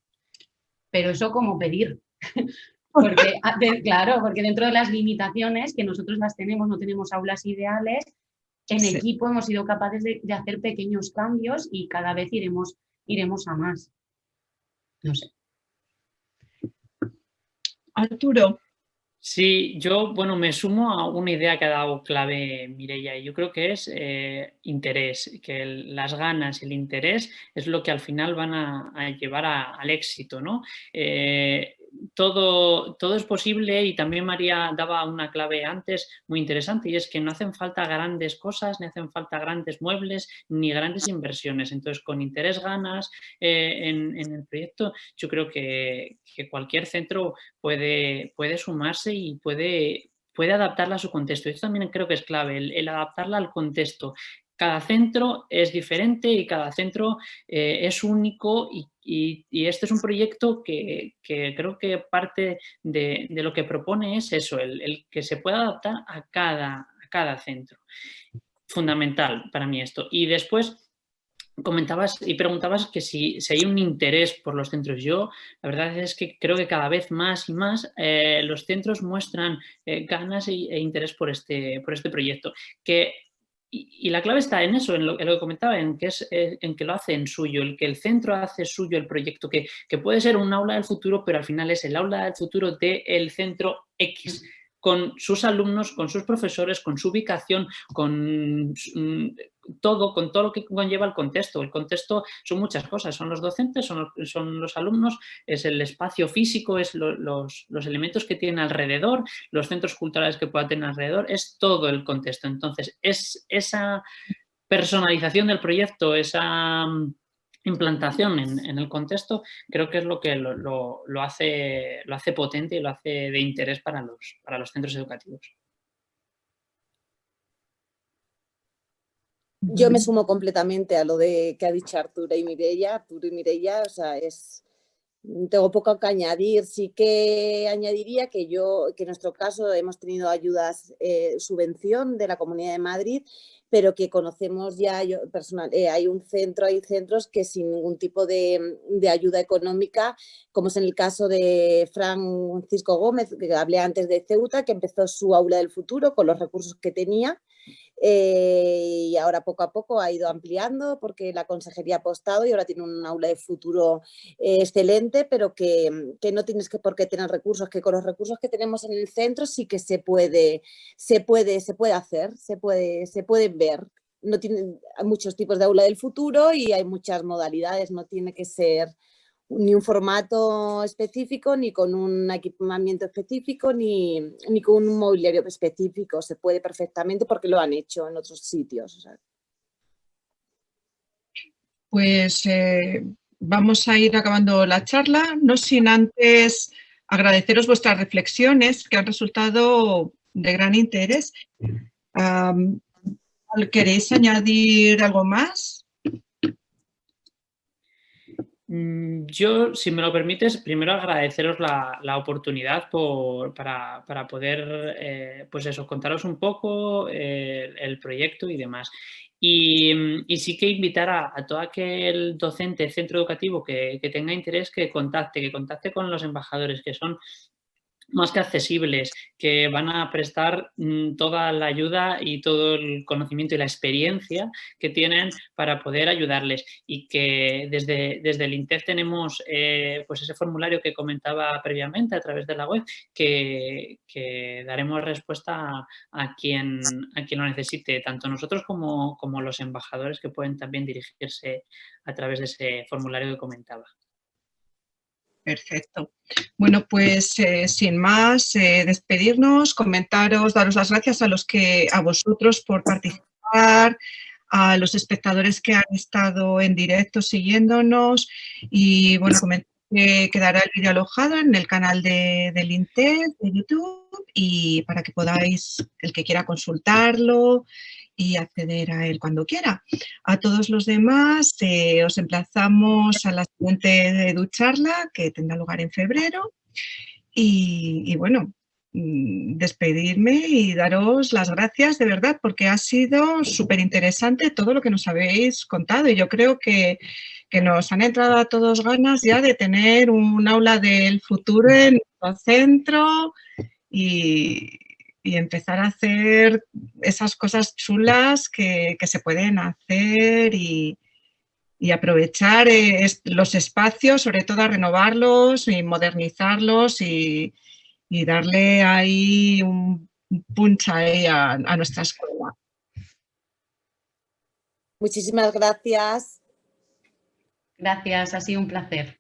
Pero eso como pedir, <laughs> porque, <laughs> claro, porque dentro de las limitaciones que nosotros las tenemos, no tenemos aulas ideales, en equipo hemos sido capaces de, hacer pequeños cambios y cada vez iremos, iremos a más. No sé. Arturo. Sí, yo, bueno, me sumo a una idea que ha dado clave Mireia y yo creo que es eh, interés, que las ganas, el interés es lo que al final van a, llevar al éxito, ¿no? Eh, todo, todo es posible y también María daba una clave antes muy interesante y es que no hacen falta grandes cosas, ni hacen falta grandes muebles, ni grandes inversiones. Entonces, con interés ganas eh, en, el proyecto, yo creo que, cualquier centro puede, puede sumarse y puede, puede adaptarla a su contexto. Esto también creo que es clave, el adaptarla al contexto cada centro es diferente y cada centro eh, es único y, este es un proyecto que, creo que parte de, lo que propone es eso, el, que se pueda adaptar a cada, centro. Fundamental para mí esto. Y después comentabas y preguntabas que si, hay un interés por los centros. Yo, la verdad es que creo que cada vez más y más eh, los centros muestran eh, ganas e, e, interés por este, por este proyecto. Que, y, la clave está en eso, en lo, que comentaba, en que, es, eh, en que lo hace en suyo, el que el centro hace suyo el proyecto, que, que puede ser un aula del futuro, pero al final es el aula del futuro del centro X con sus alumnos, con sus profesores, con su ubicación, con mm, todo, con todo lo que conlleva el contexto. El contexto son muchas cosas, son los docentes, son los, son los alumnos, es el espacio físico, es los, los, elementos que tienen alrededor, los centros culturales que pueda tener alrededor, es todo el contexto. Entonces, es esa personalización del proyecto, esa implantación en, el contexto, creo que es lo que lo, hace, lo hace potente y lo hace de interés para los, para los centros educativos. Yo me sumo completamente a lo de que ha dicho Arturo y Mireia. Arturo y Mireia, o sea, es, tengo poco que añadir. Sí que añadiría que yo, que en nuestro caso hemos tenido ayudas, eh, subvención de la Comunidad de Madrid pero que conocemos ya, personal, eh, hay un centro, hay centros que sin ningún tipo de, de, ayuda económica, como es en el caso de Francisco Gómez, que hablé antes de Ceuta, que empezó su aula del futuro con los recursos que tenía eh, y ahora poco a poco ha ido ampliando porque la consejería ha apostado y ahora tiene un aula de futuro eh, excelente, pero que, que, no tienes que por qué tener recursos, que con los recursos que tenemos en el centro sí que se puede, se puede, se puede hacer, se puede, se pueden ver. No tienen muchos tipos de aula del futuro y hay muchas modalidades, no tiene que ser ni un formato específico, ni con un equipamiento específico, ni, ni, con un mobiliario específico. Se puede perfectamente porque lo han hecho en otros sitios. Pues eh, vamos a ir acabando la charla, no sin antes agradeceros vuestras reflexiones que han resultado de gran interés. ¿Queréis añadir algo más? Mm, yo, si me lo permites, primero agradeceros la, oportunidad para, poder, eh, pues eso, contaros un poco eh, el proyecto y demás. Y, sí que invitar a, todo aquel docente, centro educativo que, que tenga interés que contacte, que contacte con los embajadores, que son más que accesibles, que van a prestar mm, toda la ayuda y todo el conocimiento y la experiencia que tienen para poder ayudarles y que desde, desde el INTEF tenemos eh, pues ese formulario que comentaba previamente a través de la web que, daremos respuesta a, quien, a quien lo necesite, tanto nosotros como, como los embajadores que pueden también dirigirse a través de ese formulario que comentaba. Perfecto. Bueno, pues eh, sin más, eh, despedirnos, comentaros, daros las gracias a los que, a vosotros por participar, a los espectadores que han estado en directo siguiéndonos y bueno, comentar que quedará el vídeo alojado en el canal de, del Intel de YouTube y para que podáis, el que quiera consultarlo y acceder a él cuando quiera. A todos los demás eh, os emplazamos a la siguiente ducharla que tendrá lugar en febrero y, bueno, mm, despedirme y daros las gracias de verdad porque ha sido súper interesante todo lo que nos habéis contado y yo creo que, que, nos han entrado a todos ganas ya de tener un aula del futuro en nuestro centro y, y empezar a hacer esas cosas chulas que, se pueden hacer y, aprovechar eh, los espacios, sobre todo a renovarlos y modernizarlos y, darle ahí un punch a, a nuestra escuela. Muchísimas gracias. Gracias, ha sido un placer.